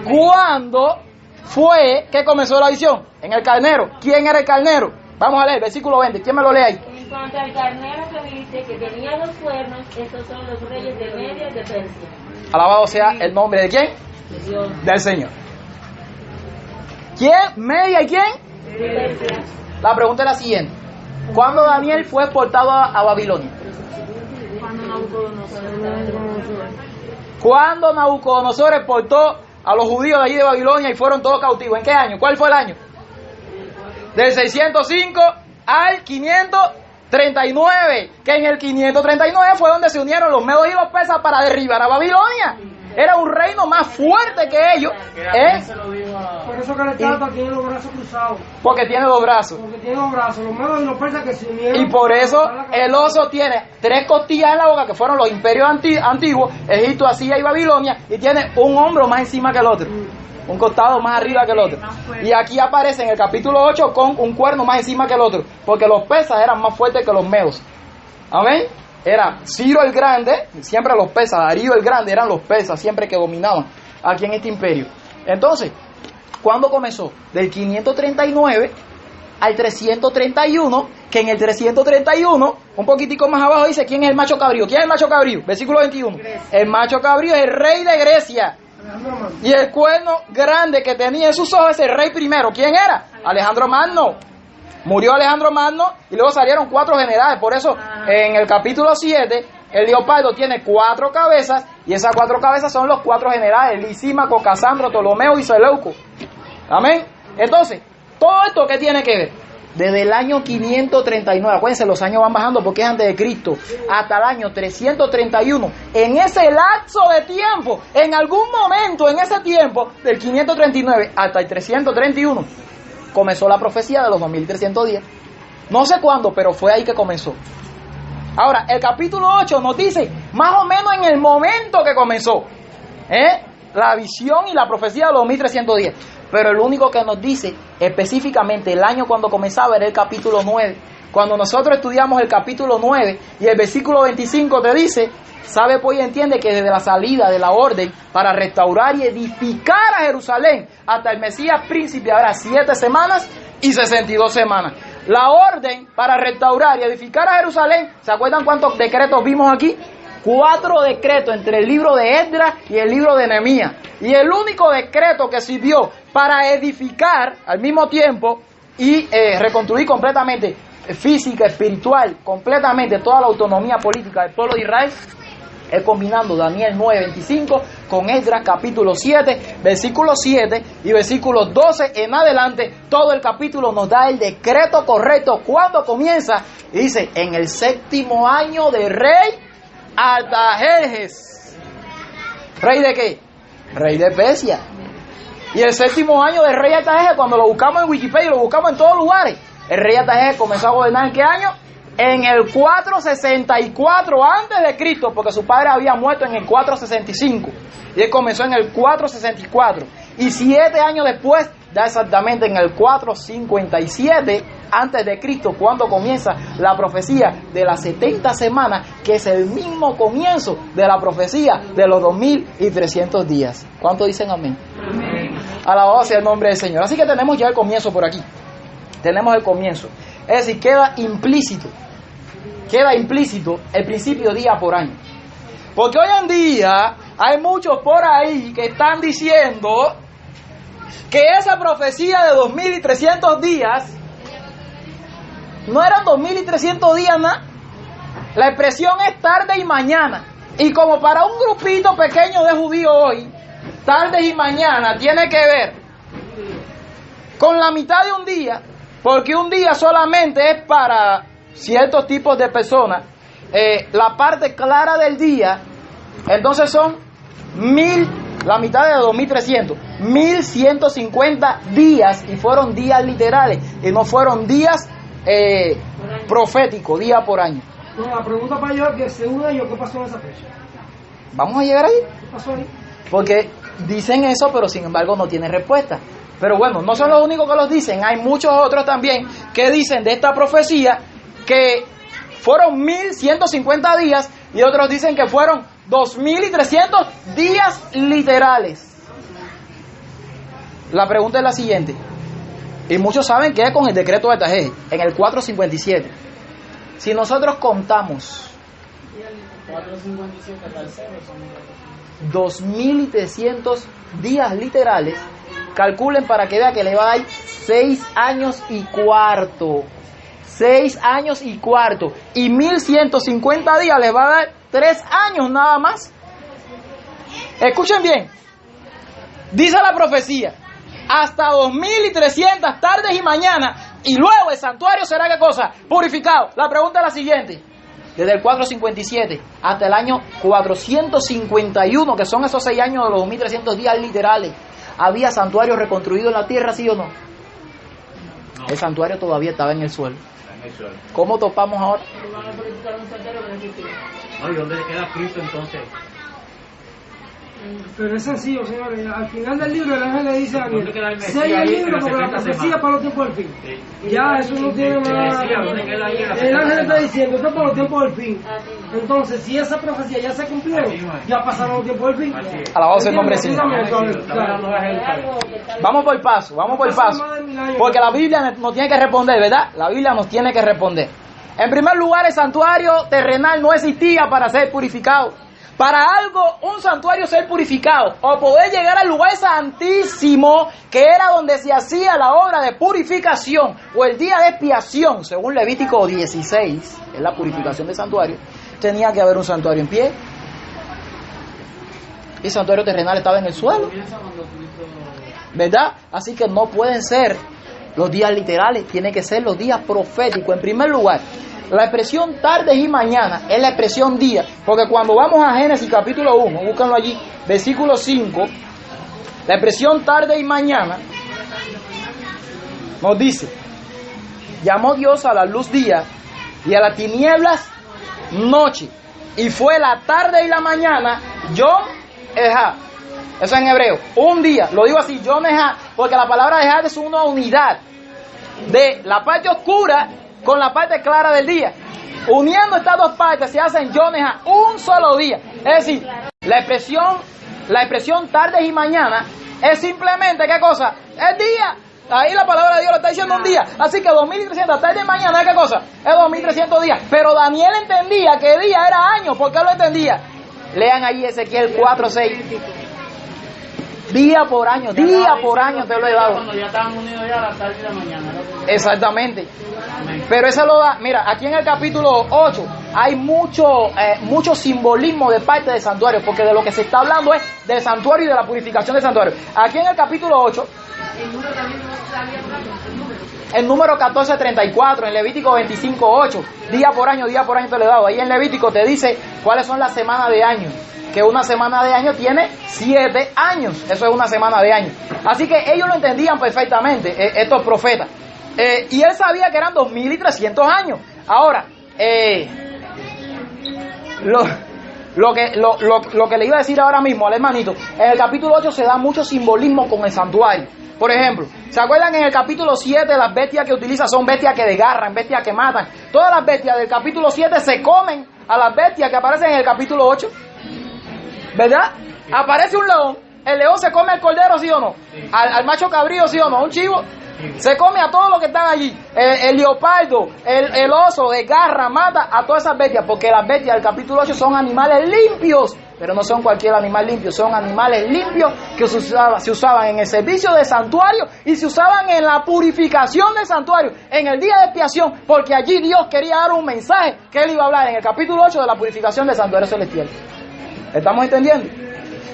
¿Cuándo fue que comenzó la visión? En el carnero. ¿Quién era el carnero? Vamos a leer, versículo 20. ¿Quién me lo lee ahí? En cuanto al carnero que viste que tenía dos cuernos, estos son los reyes de Media y de Persia. Alabado sea el nombre de quién? De Dios. Del Señor. ¿Quién? ¿Media y quién? De Persia. La pregunta es la siguiente. ¿Cuándo Daniel fue exportado a, a Babilonia? Cuando Nabucodonosor exportó a los judíos de allí de Babilonia y fueron todos cautivos. ¿En qué año? ¿Cuál fue el año? Del 605 al 539. Que en el 539 fue donde se unieron los medos y los persas para derribar a Babilonia. Era un reino más fuerte que ellos. ¿eh? Por eso que el Estado tiene los brazos cruzados. Porque tiene dos brazos. Porque tiene los brazos, los medos y los persas que se unieron. Y por eso el oso tiene tres costillas en la boca, que fueron los imperios anti- antiguos, Egipto, Asiria y Babilonia, y tiene un hombro más encima que el otro. Un costado más arriba que el otro. Y aquí aparece en el capítulo 8 con un cuerno más encima que el otro, porque los persas eran más fuertes que los medos. Amén. Era Ciro el Grande, siempre los persas, Darío el Grande eran los persas, siempre que dominaban aquí en este imperio. Entonces, ¿cuándo comenzó? Del 539 al 331, que en el 331, un poquitico más abajo dice quién es el macho cabrío. ¿Quién es el macho cabrío? Versículo 21. El macho cabrío es el rey de Grecia. Y el cuerno grande que tenía en sus ojos es el rey primero. ¿Quién era? Alejandro Magno. Murió Alejandro Magno y luego salieron cuatro generales. Por eso en el capítulo 7 el leopardo tiene cuatro cabezas y esas cuatro cabezas son los cuatro generales. Lisímaco, Casandro, Ptolomeo y Seleuco. Amén. Entonces, todo esto que tiene que ver desde el año 539, acuérdense, los años van bajando porque es antes de Cristo, hasta el año 331. En ese lapso de tiempo, en algún momento en ese tiempo, del 539 hasta el 331, comenzó la profecía de los 2300 días. No sé cuándo, pero fue ahí que comenzó. Ahora, el capítulo 8 nos dice más o menos en el momento que comenzó. ¿eh? La visión y la profecía de los 2310. Pero el único que nos dice específicamente el año cuando comenzaba era el capítulo 9. Cuando nosotros estudiamos el capítulo 9 y el versículo 25 te dice, sabe pues y entiende que desde la salida de la orden para restaurar y edificar a Jerusalén hasta el Mesías príncipe habrá siete semanas y 62 semanas. La orden para restaurar y edificar a Jerusalén, ¿se acuerdan cuántos decretos vimos aquí? Cuatro decretos entre el libro de Esdras y el libro de Nehemías. Y el único decreto que sirvió para edificar al mismo tiempo y eh, reconstruir completamente eh, física, espiritual, completamente toda la autonomía política del pueblo de Israel es combinando Daniel 9:25 con Esdras capítulo 7, versículo 7 y versículo 12 en adelante. Todo el capítulo nos da el decreto correcto cuando comienza. Y dice, en el séptimo año de rey Artajerjes. ¿Rey de qué? Rey de Persia. Y el séptimo año del rey Artajerjes, cuando lo buscamos en Wikipedia y lo buscamos en todos lugares, el rey Artajerjes comenzó a gobernar en qué año? En el 464 antes de Cristo, porque su padre había muerto en el 465 y él comenzó en el 464 y siete años después da exactamente en el 457 antes de Cristo cuando comienza la profecía de las 70 semanas que es el mismo comienzo de la profecía de los 2300 días. ¿Cuánto dicen amén? Alabado sea el nombre del Señor. Así que tenemos ya el comienzo por aquí. Tenemos el comienzo. Es decir, queda implícito. Queda implícito el principio día por año. Porque hoy en día hay muchos por ahí que están diciendo que esa profecía de 2300 días no eran 2300 días nada. La expresión es tarde y mañana. Y como para un grupito pequeño de judíos hoy, tarde y mañana tiene que ver con la mitad de un día, porque un día solamente es para ciertos tipos de personas. eh, la parte clara del día, entonces son mil, la mitad de 2300, 1150 días y fueron días literales y no fueron días eh, proféticos, día por año. No, la pregunta para yo es que según ellos, ¿qué pasó en esa fecha? Vamos a llegar ahí. ¿Qué pasó ahí? Porque dicen eso, pero sin embargo no tienen respuesta. Pero bueno, no son los únicos que los dicen, hay muchos otros también que dicen de esta profecía que fueron 1150 días y otros dicen que fueron 2300 días literales. La pregunta es la siguiente, y muchos saben que es con el decreto de Tajé, en el 457. Si nosotros contamos 2.300 días literales, calculen para que vean que le va a dar 6 años y cuarto. 6 años y cuarto. Y 1.150 días les va a dar tres años nada más. Escuchen bien. Dice la profecía, hasta 2300 tardes y mañanas, y luego el santuario será qué cosa? Purificado. La pregunta es la siguiente. Desde el 457 hasta el año 451, que son esos seis años de los 2300 días literales, ¿había santuario reconstruido en la tierra, sí o no? No, El santuario todavía estaba en el suelo. está en el suelo. ¿Cómo topamos ahora? No, ¿y dónde queda Cristo entonces? Pero es sencillo, señores. Al final del libro el ángel le dice a ¿Dónde queda el Daniel, sella el libro porque la 70 profecía para los tiempos del fin. Sí. Ya, eso no tiene El más... Mesías, ¿dónde queda ahí en las El 70 ángel está semanas? diciendo, esto es para los tiempos del fin. Mismo. Entonces, si esa profecía ya se cumplió, ya pasaron los tiempos del fin. Alabado sea el nombre Está está Vamos por paso, vamos por paso. Porque la Biblia nos tiene que responder, ¿verdad? La Biblia nos tiene que responder. En primer lugar, el santuario terrenal no existía para ser purificado. Para algo, un santuario ser purificado o poder llegar al lugar santísimo, que era donde se hacía la obra de purificación o el día de expiación, según Levítico 16, es la purificación del santuario, tenía que haber un santuario en pie. Y el santuario terrenal estaba en el suelo. ¿verdad? Así que no pueden ser los días literales, tienen que ser los días proféticos. En primer lugar, la expresión tardes y mañana es la expresión día, porque cuando vamos a Génesis capítulo 1, búscanlo allí, versículo 5, la expresión tarde y mañana nos dice, llamó Dios a la luz día y a las tinieblas noche, y fue la tarde y la mañana, yo, Ejá. Eso en hebreo. Un día, lo digo así, yo Ejá, porque la palabra Ejá es una unidad de la parte oscura con la parte clara del día. Uniendo estas dos partes se hacen yo Ejá, un solo día. Es decir, la expresión, la expresión tardes y mañana es simplemente, ¿qué cosa? Es día. Ahí la palabra de Dios lo está diciendo un día. Así que 2300 tarde y mañana, ¿es qué cosa? Es 2300 días. Pero Daniel entendía que día era año. ¿Por qué lo entendía? Lean ahí Ezequiel 4, 6. Día por año, día por año te lo he dado. Cuando ya estaban unidos ya a la tarde y la mañana. ¿no? Exactamente. Amén. Pero eso lo da, mira, aquí en el capítulo 8 hay mucho, eh, mucho simbolismo de parte del santuario, porque de lo que se está hablando es del santuario y de la purificación del santuario. Aquí en el capítulo 8, el número 1434, en Levítico 25.8, día por año, día por año te lo he dado. Ahí en Levítico te dice cuáles son las semanas de año. Que una semana de año tiene siete años. Eso es una semana de año. Así que ellos lo entendían perfectamente, eh, estos profetas. Eh, y él sabía que eran 2300 años. Ahora, eh, lo, lo que, lo, lo- lo que le iba a decir ahora mismo al hermanito, en el capítulo 8 se da mucho simbolismo con el santuario. Por ejemplo, ¿se acuerdan en el capítulo 7 las bestias que utiliza son bestias que desgarran, bestias que matan? Todas las bestias del capítulo 7 se comen a las bestias que aparecen en el capítulo 8. ¿Verdad? Aparece un león, el león se come al cordero, ¿sí o no? Al, al macho cabrío, ¿sí o no? Un chivo. Se come a todos los que están allí. El, el leopardo, el, el oso, desgarra, mata a todas esas bestias. Porque las bestias del capítulo 8 son animales limpios. Pero no son cualquier animal limpio, son animales limpios que se, usaba- se usaban en el servicio del santuario y se usaban en la purificación del santuario, en el día de expiación, porque allí Dios quería dar un mensaje que él iba a hablar en el capítulo 8 de la purificación del santuario celestial. ¿Estamos entendiendo?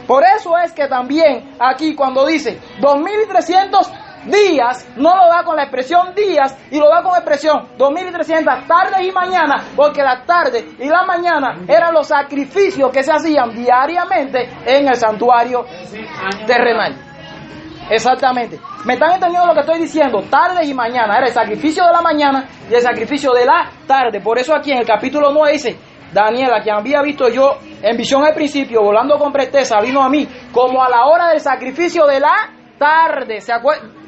Por eso es que también aquí cuando dice 2300 días, no lo da con la expresión días y lo da con la expresión 2300 tardes y mañanas, porque las tardes y la mañana eran los sacrificios que se hacían diariamente en el santuario terrenal. Exactamente. ¿Me están entendiendo lo que estoy diciendo? Tardes y mañana. Era el sacrificio de la mañana y el sacrificio de la tarde. Por eso aquí en el capítulo 9 dice, Daniel, a quien había visto yo en visión al principio, volando con presteza, vino a mí como a la hora del sacrificio de la tarde. ¿Se eh,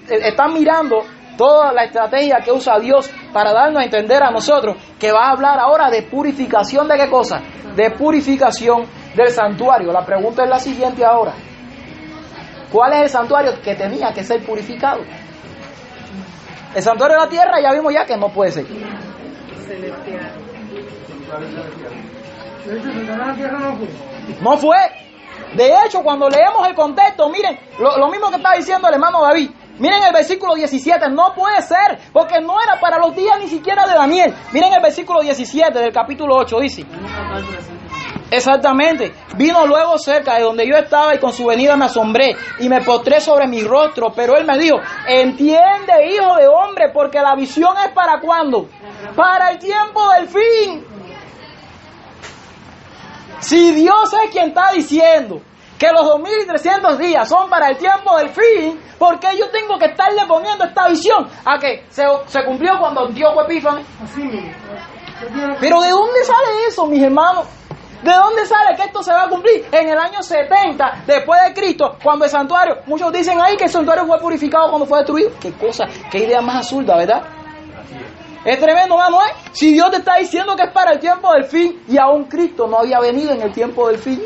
Están mirando toda la estrategia que usa Dios para darnos a entender a nosotros que va a hablar ahora de purificación de qué cosa? De purificación del santuario. La pregunta es la siguiente ahora. ¿Cuál es el santuario que tenía que ser purificado? El santuario de la tierra ya vimos ya que no puede ser. De hecho, se la tierra no fue. De hecho, cuando leemos el contexto, miren, lo, mismo que está diciendo el hermano David. Miren el versículo 17, no puede ser, porque no era para los días ni siquiera de Daniel. Miren el versículo 17 del capítulo 8, dice. Exactamente. Vino luego cerca de donde yo estaba y con su venida me asombré y me postré sobre mi rostro. Pero él me dijo, entiende hijo de hombre, porque la visión es para cuándo? Para el tiempo del fin. Si Dios es quien está diciendo que los 2300 días son para el tiempo del fin, ¿por qué yo tengo que estarle poniendo esta visión? A que se, se cumplió cuando Epífanes. Usted tiene que- Pero ¿de dónde sale eso, mis hermanos? ¿De dónde sale que esto se va a cumplir? En el año 70 después de Cristo, cuando el santuario, muchos dicen ahí que el santuario fue purificado cuando fue destruido. Qué cosa, qué idea más absurda, ¿verdad? Es tremendo, hermano, ¿eh? Si Dios te está diciendo que es para el tiempo del fin y aún Cristo no había venido en el tiempo del fin.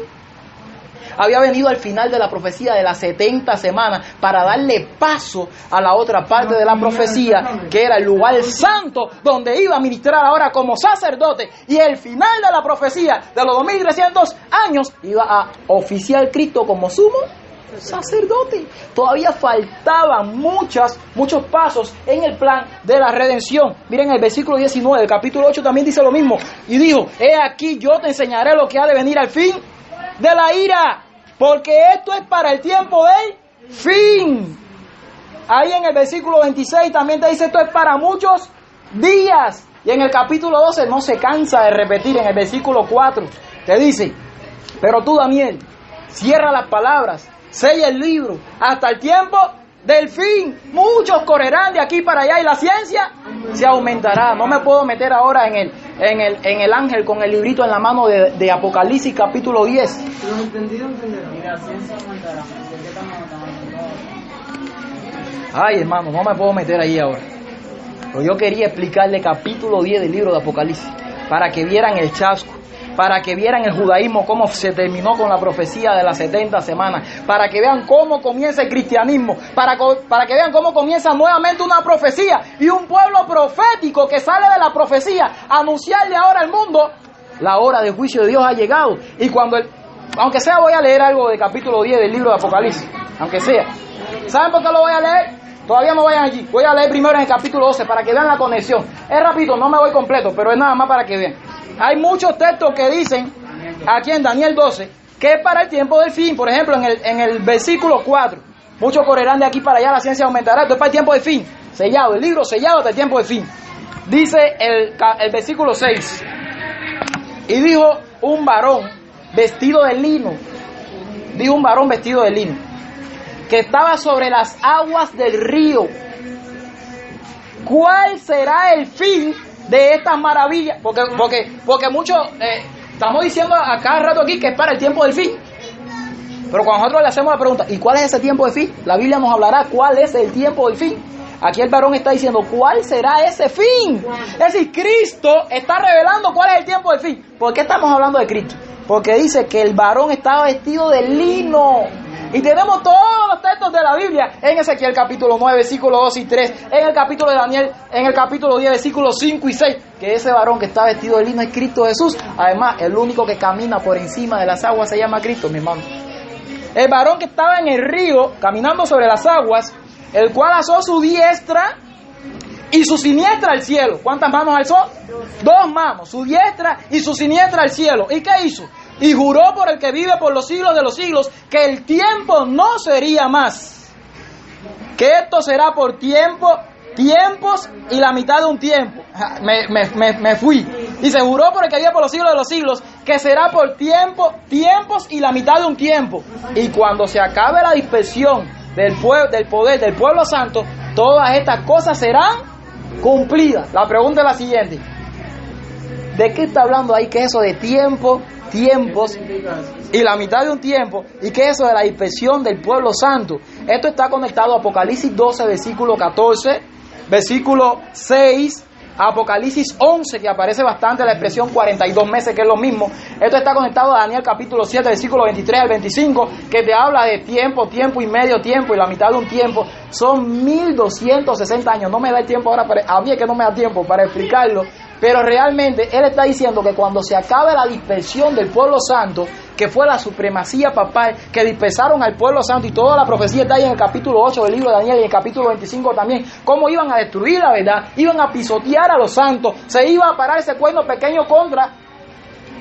Había venido al final de la profecía de las 70 semanas para darle paso a la otra parte de la profecía, que era el lugar santo donde iba a ministrar ahora como sacerdote. Y el final de la profecía de los 2300 años iba a oficiar Cristo como sumo sacerdote. Todavía faltaban muchas, muchos pasos en el plan de la redención. Miren el versículo 19 del capítulo 8 también dice lo mismo. Y dijo, he aquí yo te enseñaré lo que ha de venir al fin de la ira, porque esto es para el tiempo del fin. Ahí en el versículo 26 también te dice esto es para muchos días. Y en el capítulo 12 no se cansa de repetir en el versículo 4. Te dice, pero tú Daniel, cierra las palabras, sella el libro, hasta el tiempo del fin. Muchos correrán de aquí para allá y la ciencia se aumentará. No me puedo meter ahora en el, en el, en el ángel con el librito en la mano de, de Apocalipsis capítulo 10. Los entendidos entenderán. Y la ciencia aumentará. ¿Por qué estamos aumentando? Ay, hermano, no me puedo meter ahí ahora. Pero yo quería explicarle capítulo 10 del libro de Apocalipsis para que vieran el chasco, para que vieran el judaísmo, cómo se terminó con la profecía de las 70 semanas, para que vean cómo comienza el cristianismo, para, para que vean cómo comienza nuevamente una profecía y un pueblo profético que sale de la profecía a anunciarle ahora al mundo, la hora del juicio de Dios ha llegado. Y cuando el, aunque sea voy a leer algo del capítulo 10 del libro de Apocalipsis, aunque sea. ¿Saben por qué lo voy a leer? Todavía no vayan allí. Voy a leer primero en el capítulo 12 para que vean la conexión. Es rápido, no me voy completo, pero es nada más para que vean. Hay muchos textos que dicen aquí en Daniel 12 que es para el tiempo del fin. Por ejemplo, en el, en el versículo 4, muchos correrán de aquí para allá, la ciencia aumentará. Esto es para el tiempo del fin. Sellado, el libro sellado hasta el tiempo del fin. Dice el, el versículo 6. Y dijo un varón vestido de lino. Dijo un varón vestido de lino que estaba sobre las aguas del río. ¿Cuál será el fin de estas maravillas? Porque, porque, porque muchos eh, estamos diciendo a cada rato aquí que es para el tiempo del fin. Pero cuando nosotros le hacemos la pregunta, ¿y cuál es ese tiempo del fin? La Biblia nos hablará cuál es el tiempo del fin. Aquí el varón está diciendo, ¿cuál será ese fin? Es decir, Cristo está revelando cuál es el tiempo del fin. ¿Por qué estamos hablando de Cristo? Porque dice que el varón estaba vestido de lino. Y tenemos todos los textos de la Biblia en Ezequiel capítulo 9, versículos 2 y 3, en el capítulo de Daniel, en el capítulo 10, versículos 5 y 6, que ese varón que está vestido de lino es Cristo Jesús. Además, el único que camina por encima de las aguas se llama Cristo, mi hermano. El varón que estaba en el río, caminando sobre las aguas, el cual alzó su diestra y su siniestra al cielo. ¿Cuántas manos alzó? Dos manos, su diestra y su siniestra al cielo. ¿Y qué hizo? Y juró por el que vive por los siglos de los siglos que el tiempo no sería más. Que esto será por tiempo, tiempos y la mitad de un tiempo. Me, me- me- me fui. Y se juró por el que vive por los siglos de los siglos que será por tiempo, tiempos y la mitad de un tiempo. Y cuando se acabe la dispersión del, pue- del poder del pueblo santo, todas estas cosas serán cumplidas. La pregunta es la siguiente. ¿De qué está hablando ahí? ¿Qué es eso de tiempo, tiempos y la mitad de un tiempo? ¿Y qué es eso de la dispersión del pueblo santo? Esto está conectado a Apocalipsis 12, versículo 14, versículo 6, Apocalipsis 11, que aparece bastante la expresión 42 meses, que es lo mismo. Esto está conectado a Daniel capítulo 7, versículo 23 al 25, que te habla de tiempo, tiempo y medio tiempo y la mitad de un tiempo. Son 1260 años. No me da el tiempo ahora, para, a mí es que no me da tiempo para explicarlo. Pero realmente él está diciendo que cuando se acabe la dispersión del pueblo santo, que fue la supremacía papal, que dispersaron al pueblo santo y toda la profecía está ahí en el capítulo 8 del libro de Daniel y en el capítulo 25 también, cómo iban a destruir la verdad, iban a pisotear a los santos, se iba a parar ese cuerno pequeño contra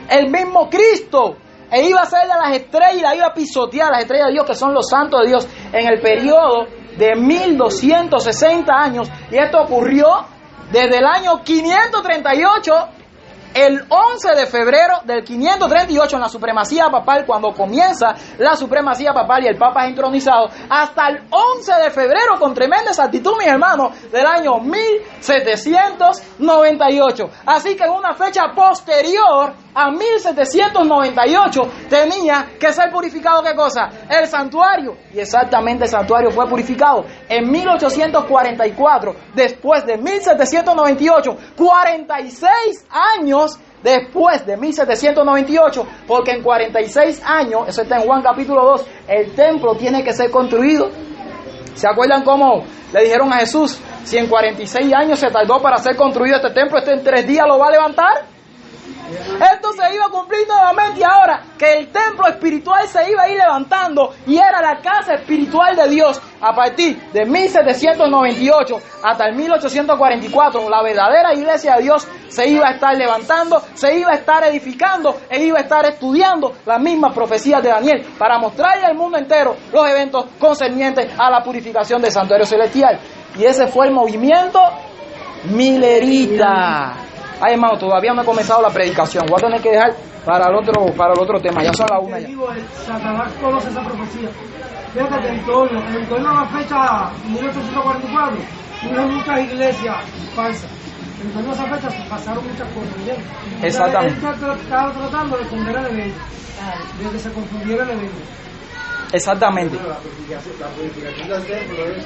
el mismo Cristo. E iba a ser de las estrellas, iba a pisotear las estrellas de Dios, que son los santos de Dios, en el periodo de 1260 años. Y esto ocurrió desde el año 538 el 11 de febrero del 538 en la supremacía papal, cuando comienza la supremacía papal y el papa es entronizado, hasta el 11 de febrero, con tremenda exactitud, mis hermanos, del año 1798. Así que en una fecha posterior a 1798 tenía que ser purificado, ¿qué cosa? El santuario. Y exactamente el santuario fue purificado en 1844, después de 1798, 46 años después de 1798, porque en 46 años, eso está en Juan capítulo 2, el templo tiene que ser construido. ¿Se acuerdan cómo le dijeron a Jesús, si en 46 años se tardó para ser construido este templo, este en tres días lo va a levantar? Esto se iba a cumplir nuevamente ahora que el templo espiritual se iba a ir levantando y era la casa espiritual de Dios a partir de 1798 hasta el 1844. La verdadera iglesia de Dios se iba a estar levantando, se iba a estar edificando e iba a estar estudiando las mismas profecías de Daniel para mostrarle al mundo entero los eventos concernientes a la purificación del santuario celestial. Y ese fue el movimiento milerita. Ay, hermano, todavía no he comenzado la predicación. Voy a tener que dejar para el otro, para el otro tema. Ya son las una ya. Satanás conoce esa profecía. Fíjate que en torno, en torno a la fecha 1844, hubo muchas iglesias falsas. En torno a esa fecha se pasaron muchas cosas. Exactamente. Él estaba tratando de esconder el evento, de que se confundiera el evento. Exactamente. La purificación del templo es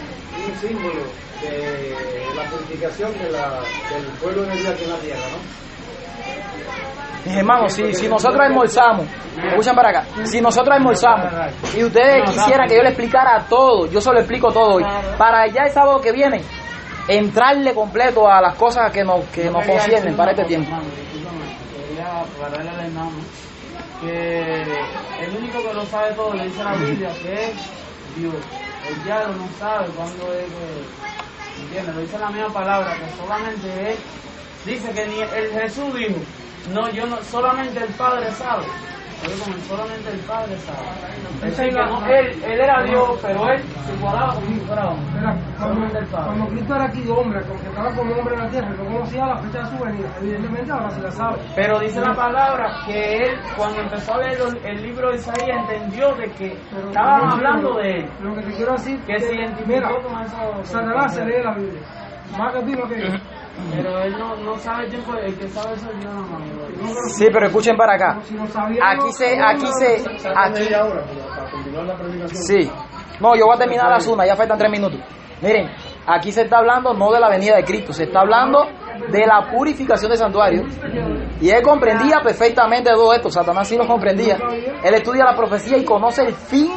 un símbolo de la purificación de la, del pueblo de Dios aquí en la tierra, ¿no? Mis hermanos, si, si nosotros almorzamos, escuchen para acá, si nosotros almorzamos y ustedes quisieran que yo le explicara todo, yo se lo explico todo hoy, para ya el sábado que viene, entrarle completo a las cosas que nos, que nos conciernen para este tiempo. Hermano, discúlpame, Quería aclararle al hermano que el único que lo sabe todo le dice la Biblia que es Dios. El diablo no sabe cuándo es. ¿Entiendes? Lo dice la misma palabra, que solamente él. Dice que ni el Jesús dijo, no, yo no, solamente el Padre sabe. Como solamente el Padre sabe. Que no, él, él era Dios, pero él se igualaba como si fuera hombre. Mira, Solamente el Padre. cuando Cristo era aquí hombre, porque estaba como hombre en la tierra, no conocía la fecha de su venida. Evidentemente ahora se la sabe. Pero dice la palabra que él, cuando empezó a leer el, libro de Isaías, entendió de que Pero estaban hablando de él. Lo que te quiero decir Que se identificó mira, con eso. Satanás se lee la Biblia. Más que tú lo que yo. Pero él no, no sabe el tiempo, el que sabe eso es Dios nada más. Sí, pero escuchen para acá. Aquí se, aquí se, aquí, la sí. No, yo voy a terminar las una, ya faltan tres minutos. Miren, aquí se está hablando no de la venida de Cristo, se está hablando de la purificación del santuario. Y él comprendía perfectamente todo esto, Satanás sí lo comprendía. Él estudia la profecía y conoce el fin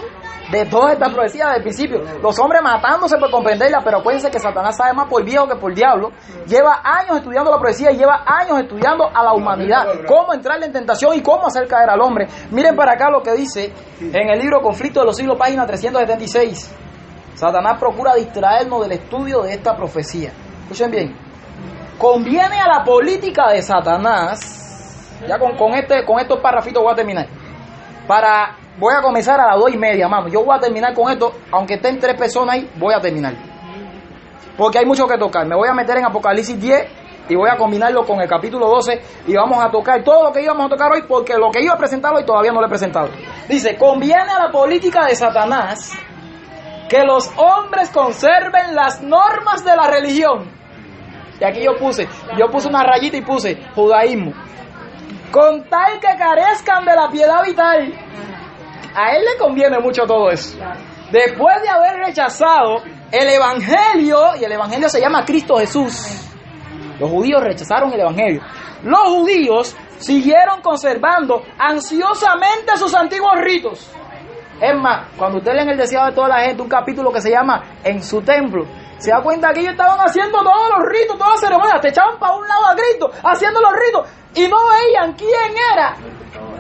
de todas estas profecías desde el principio. Los hombres matándose por comprenderla, pero acuérdense que Satanás sabe más por viejo que por diablo. Lleva años estudiando la profecía y lleva años estudiando a la humanidad, cómo entrarle en tentación y cómo hacer caer al hombre. Miren para acá lo que dice en el libro Conflicto de los siglos, página 376. Satanás procura distraernos del estudio de esta profecía. Escuchen bien. Conviene a la política de Satanás. Ya con, con este, con estos parrafitos voy a terminar. Para, voy a comenzar a las dos y media, mano. Yo voy a terminar con esto, aunque estén tres personas ahí, voy a terminar. Porque hay mucho que tocar. Me voy a meter en Apocalipsis 10 y voy a combinarlo con el capítulo 12 y vamos a tocar todo lo que íbamos a tocar hoy porque lo que iba a presentar hoy todavía no lo he presentado. Dice, conviene a la política de Satanás que los hombres conserven las normas de la religión. Y aquí yo puse, yo puse una rayita y puse judaísmo. Con tal que carezcan de la piedad vital. A él le conviene mucho todo eso. Después de haber rechazado el evangelio, y el evangelio se llama Cristo Jesús. Los judíos rechazaron el evangelio. Los judíos siguieron conservando ansiosamente sus antiguos ritos. Es más, cuando usted lee en el deseado de toda la gente un capítulo que se llama En su templo, se da cuenta que ellos estaban haciendo todos los ritos, todas las ceremonias, te echaban para un lado a Cristo, haciendo los ritos, y no veían quién era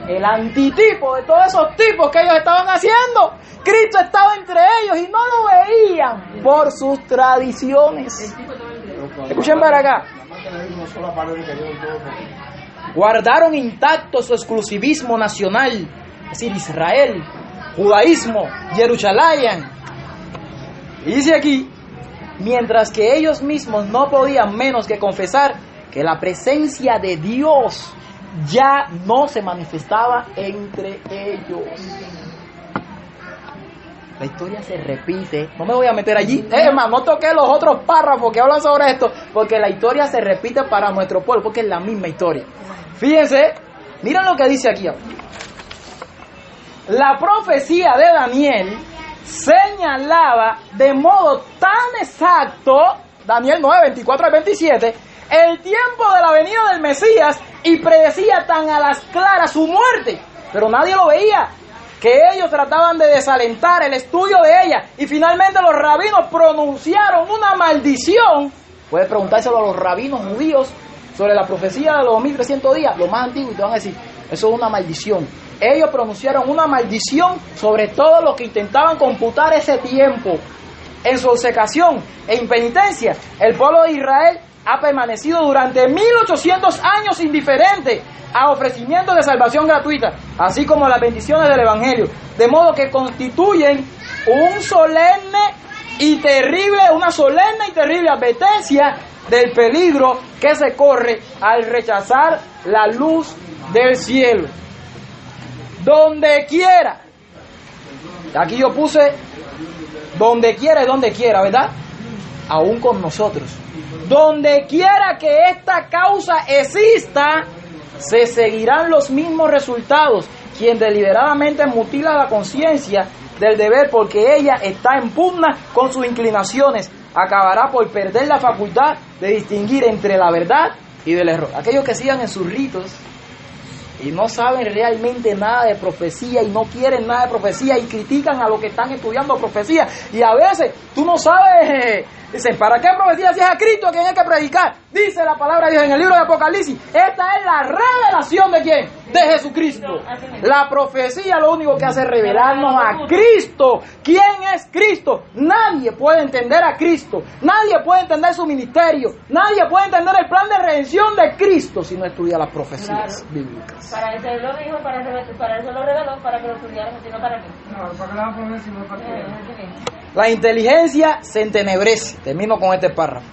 el antitipo de todos esos tipos que ellos estaban haciendo. Cristo estaba entre ellos y no lo veían por sus tradiciones. Escuchen para acá. Guardaron intacto su exclusivismo nacional, es decir, Israel, judaísmo, Jerusalén. Y dice aquí, mientras que ellos mismos no podían menos que confesar que la presencia de Dios ya no se manifestaba entre ellos. La historia se repite. No me voy a meter allí. Hermano, no toqué los otros párrafos que hablan sobre esto, porque la historia se repite para nuestro pueblo, porque es la misma historia. Fíjense, miren lo que dice aquí. La profecía de Daniel señalaba de modo tan exacto, Daniel 9, 24 al 27, el tiempo de la venida del Mesías y predecía tan a las claras su muerte, pero nadie lo veía, que ellos trataban de desalentar el estudio de ella y finalmente los rabinos pronunciaron una maldición. Puedes preguntárselo a los rabinos judíos sobre la profecía de los 1300 días, lo más antiguo, y te van a decir, eso es una maldición. Ellos pronunciaron una maldición sobre todo los que intentaban computar ese tiempo. En su obsecación e impenitencia, el pueblo de Israel ha permanecido durante 1800 años indiferente a ofrecimientos de salvación gratuita, así como las bendiciones del Evangelio, de modo que constituyen un solemne y terrible, una solemne y terrible advertencia del peligro que se corre al rechazar la luz del cielo. Donde quiera. Aquí yo puse donde quiera y donde quiera, ¿verdad? Aún con nosotros. Donde quiera que esta causa exista, se seguirán los mismos resultados. Quien deliberadamente mutila la conciencia del deber porque ella está en pugna con sus inclinaciones, acabará por perder la facultad de distinguir entre la verdad y del error. Aquellos que sigan en sus ritos y no saben realmente nada de profecía y no quieren nada de profecía y critican a los que están estudiando profecía y a veces tú no sabes Dicen, ¿para qué profecía si es a Cristo a quien hay que predicar? Dice la palabra de Dios en el libro de Apocalipsis. Esta es la revelación de quién? De Jesucristo. La profecía lo único que hace es revelarnos a Cristo. ¿Quién es Cristo? Nadie puede entender a Cristo. Nadie puede entender su ministerio. Nadie puede entender el plan de redención de Cristo si no estudia las profecías bíblicas. Para eso lo dijo, para eso, para eso lo reveló, para que lo estudiáramos, sino para qué. No, para que la no para que... La inteligencia se entenebrece. Termino con este párrafo.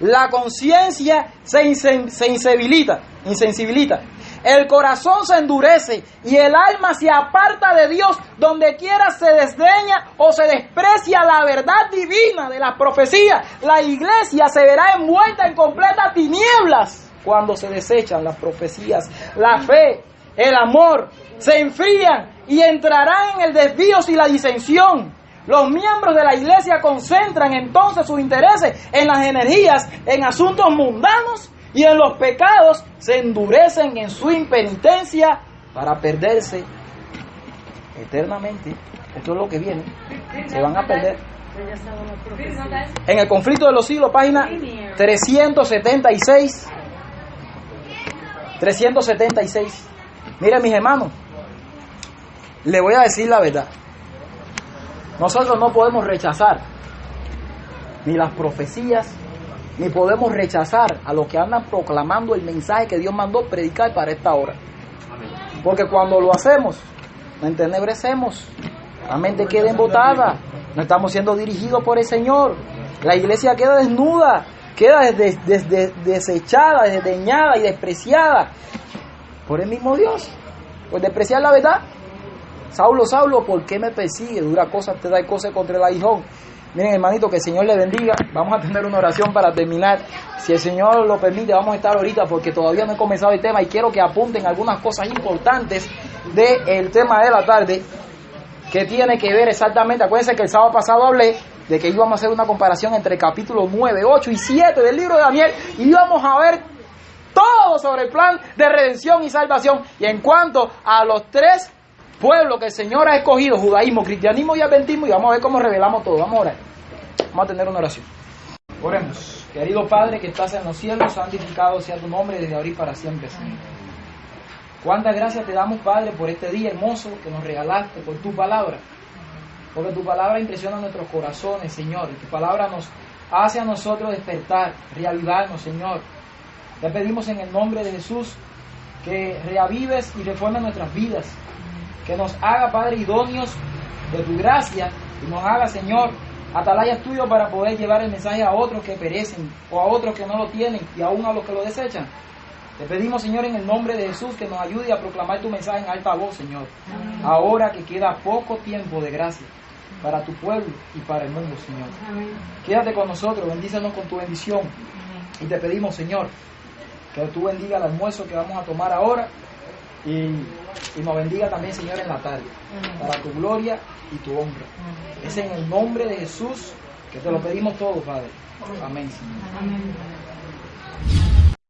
La conciencia se, insen- se insensibilita, insensibilita. El corazón se endurece y el alma se aparta de Dios donde quiera se desdeña o se desprecia la verdad divina de la profecía. La iglesia se verá envuelta en completas tinieblas cuando se desechan las profecías. La fe, el amor se enfrían y entrarán en el desvío y la disensión. Los miembros de la iglesia concentran entonces sus intereses en las energías, en asuntos mundanos y en los pecados, se endurecen en su impenitencia para perderse eternamente. Esto es lo que viene. Se van a perder. En el conflicto de los siglos, página 376. 376. Miren mis hermanos, le voy a decir la verdad. Nosotros no podemos rechazar ni las profecías, ni podemos rechazar a los que andan proclamando el mensaje que Dios mandó predicar para esta hora. Porque cuando lo hacemos, nos entenebrecemos, la mente queda embotada, no estamos siendo dirigidos por el Señor, la iglesia queda desnuda, queda des- des- des- desechada, desdeñada y despreciada por el mismo Dios, por despreciar la verdad. Saulo, Saulo, ¿por qué me persigue? Dura cosa te da cosas contra el aguijón. Miren, hermanito, que el Señor le bendiga. Vamos a tener una oración para terminar. Si el Señor lo permite, vamos a estar ahorita porque todavía no he comenzado el tema y quiero que apunten algunas cosas importantes del tema de la tarde que tiene que ver exactamente. Acuérdense que el sábado pasado hablé de que íbamos a hacer una comparación entre el capítulo 9, 8 y 7 del libro de Daniel y íbamos a ver todo sobre el plan de redención y salvación. Y en cuanto a los tres pueblos que el Señor ha escogido, judaísmo, cristianismo y adventismo, y vamos a ver cómo revelamos todo. Vamos a orar. Vamos a tener una oración. Oremos. Querido Padre que estás en los cielos, santificado sea tu nombre desde ahora y para siempre, Señor. Cuántas gracias te damos, Padre, por este día hermoso que nos regalaste, por tu palabra. Porque tu palabra impresiona nuestros corazones, Señor. Y tu palabra nos hace a nosotros despertar, reavivarnos, Señor. Te pedimos en el nombre de Jesús que reavives y reformes nuestras vidas, que nos haga, Padre, idóneos de tu gracia y nos haga, Señor, atalayas tuyo para poder llevar el mensaje a otros que perecen o a otros que no lo tienen y aún a los que lo desechan. Te pedimos, Señor, en el nombre de Jesús, que nos ayude a proclamar tu mensaje en alta voz, Señor. Ahora que queda poco tiempo de gracia para tu pueblo y para el mundo, Señor. Quédate con nosotros, bendícenos con tu bendición. Y te pedimos, Señor, que tú bendiga el almuerzo que vamos a tomar ahora y, y nos bendiga también, Señor, en la tarde, para tu gloria y tu honra. Es en el nombre de Jesús que te lo pedimos todo, Padre. Amén, Señor. Amén.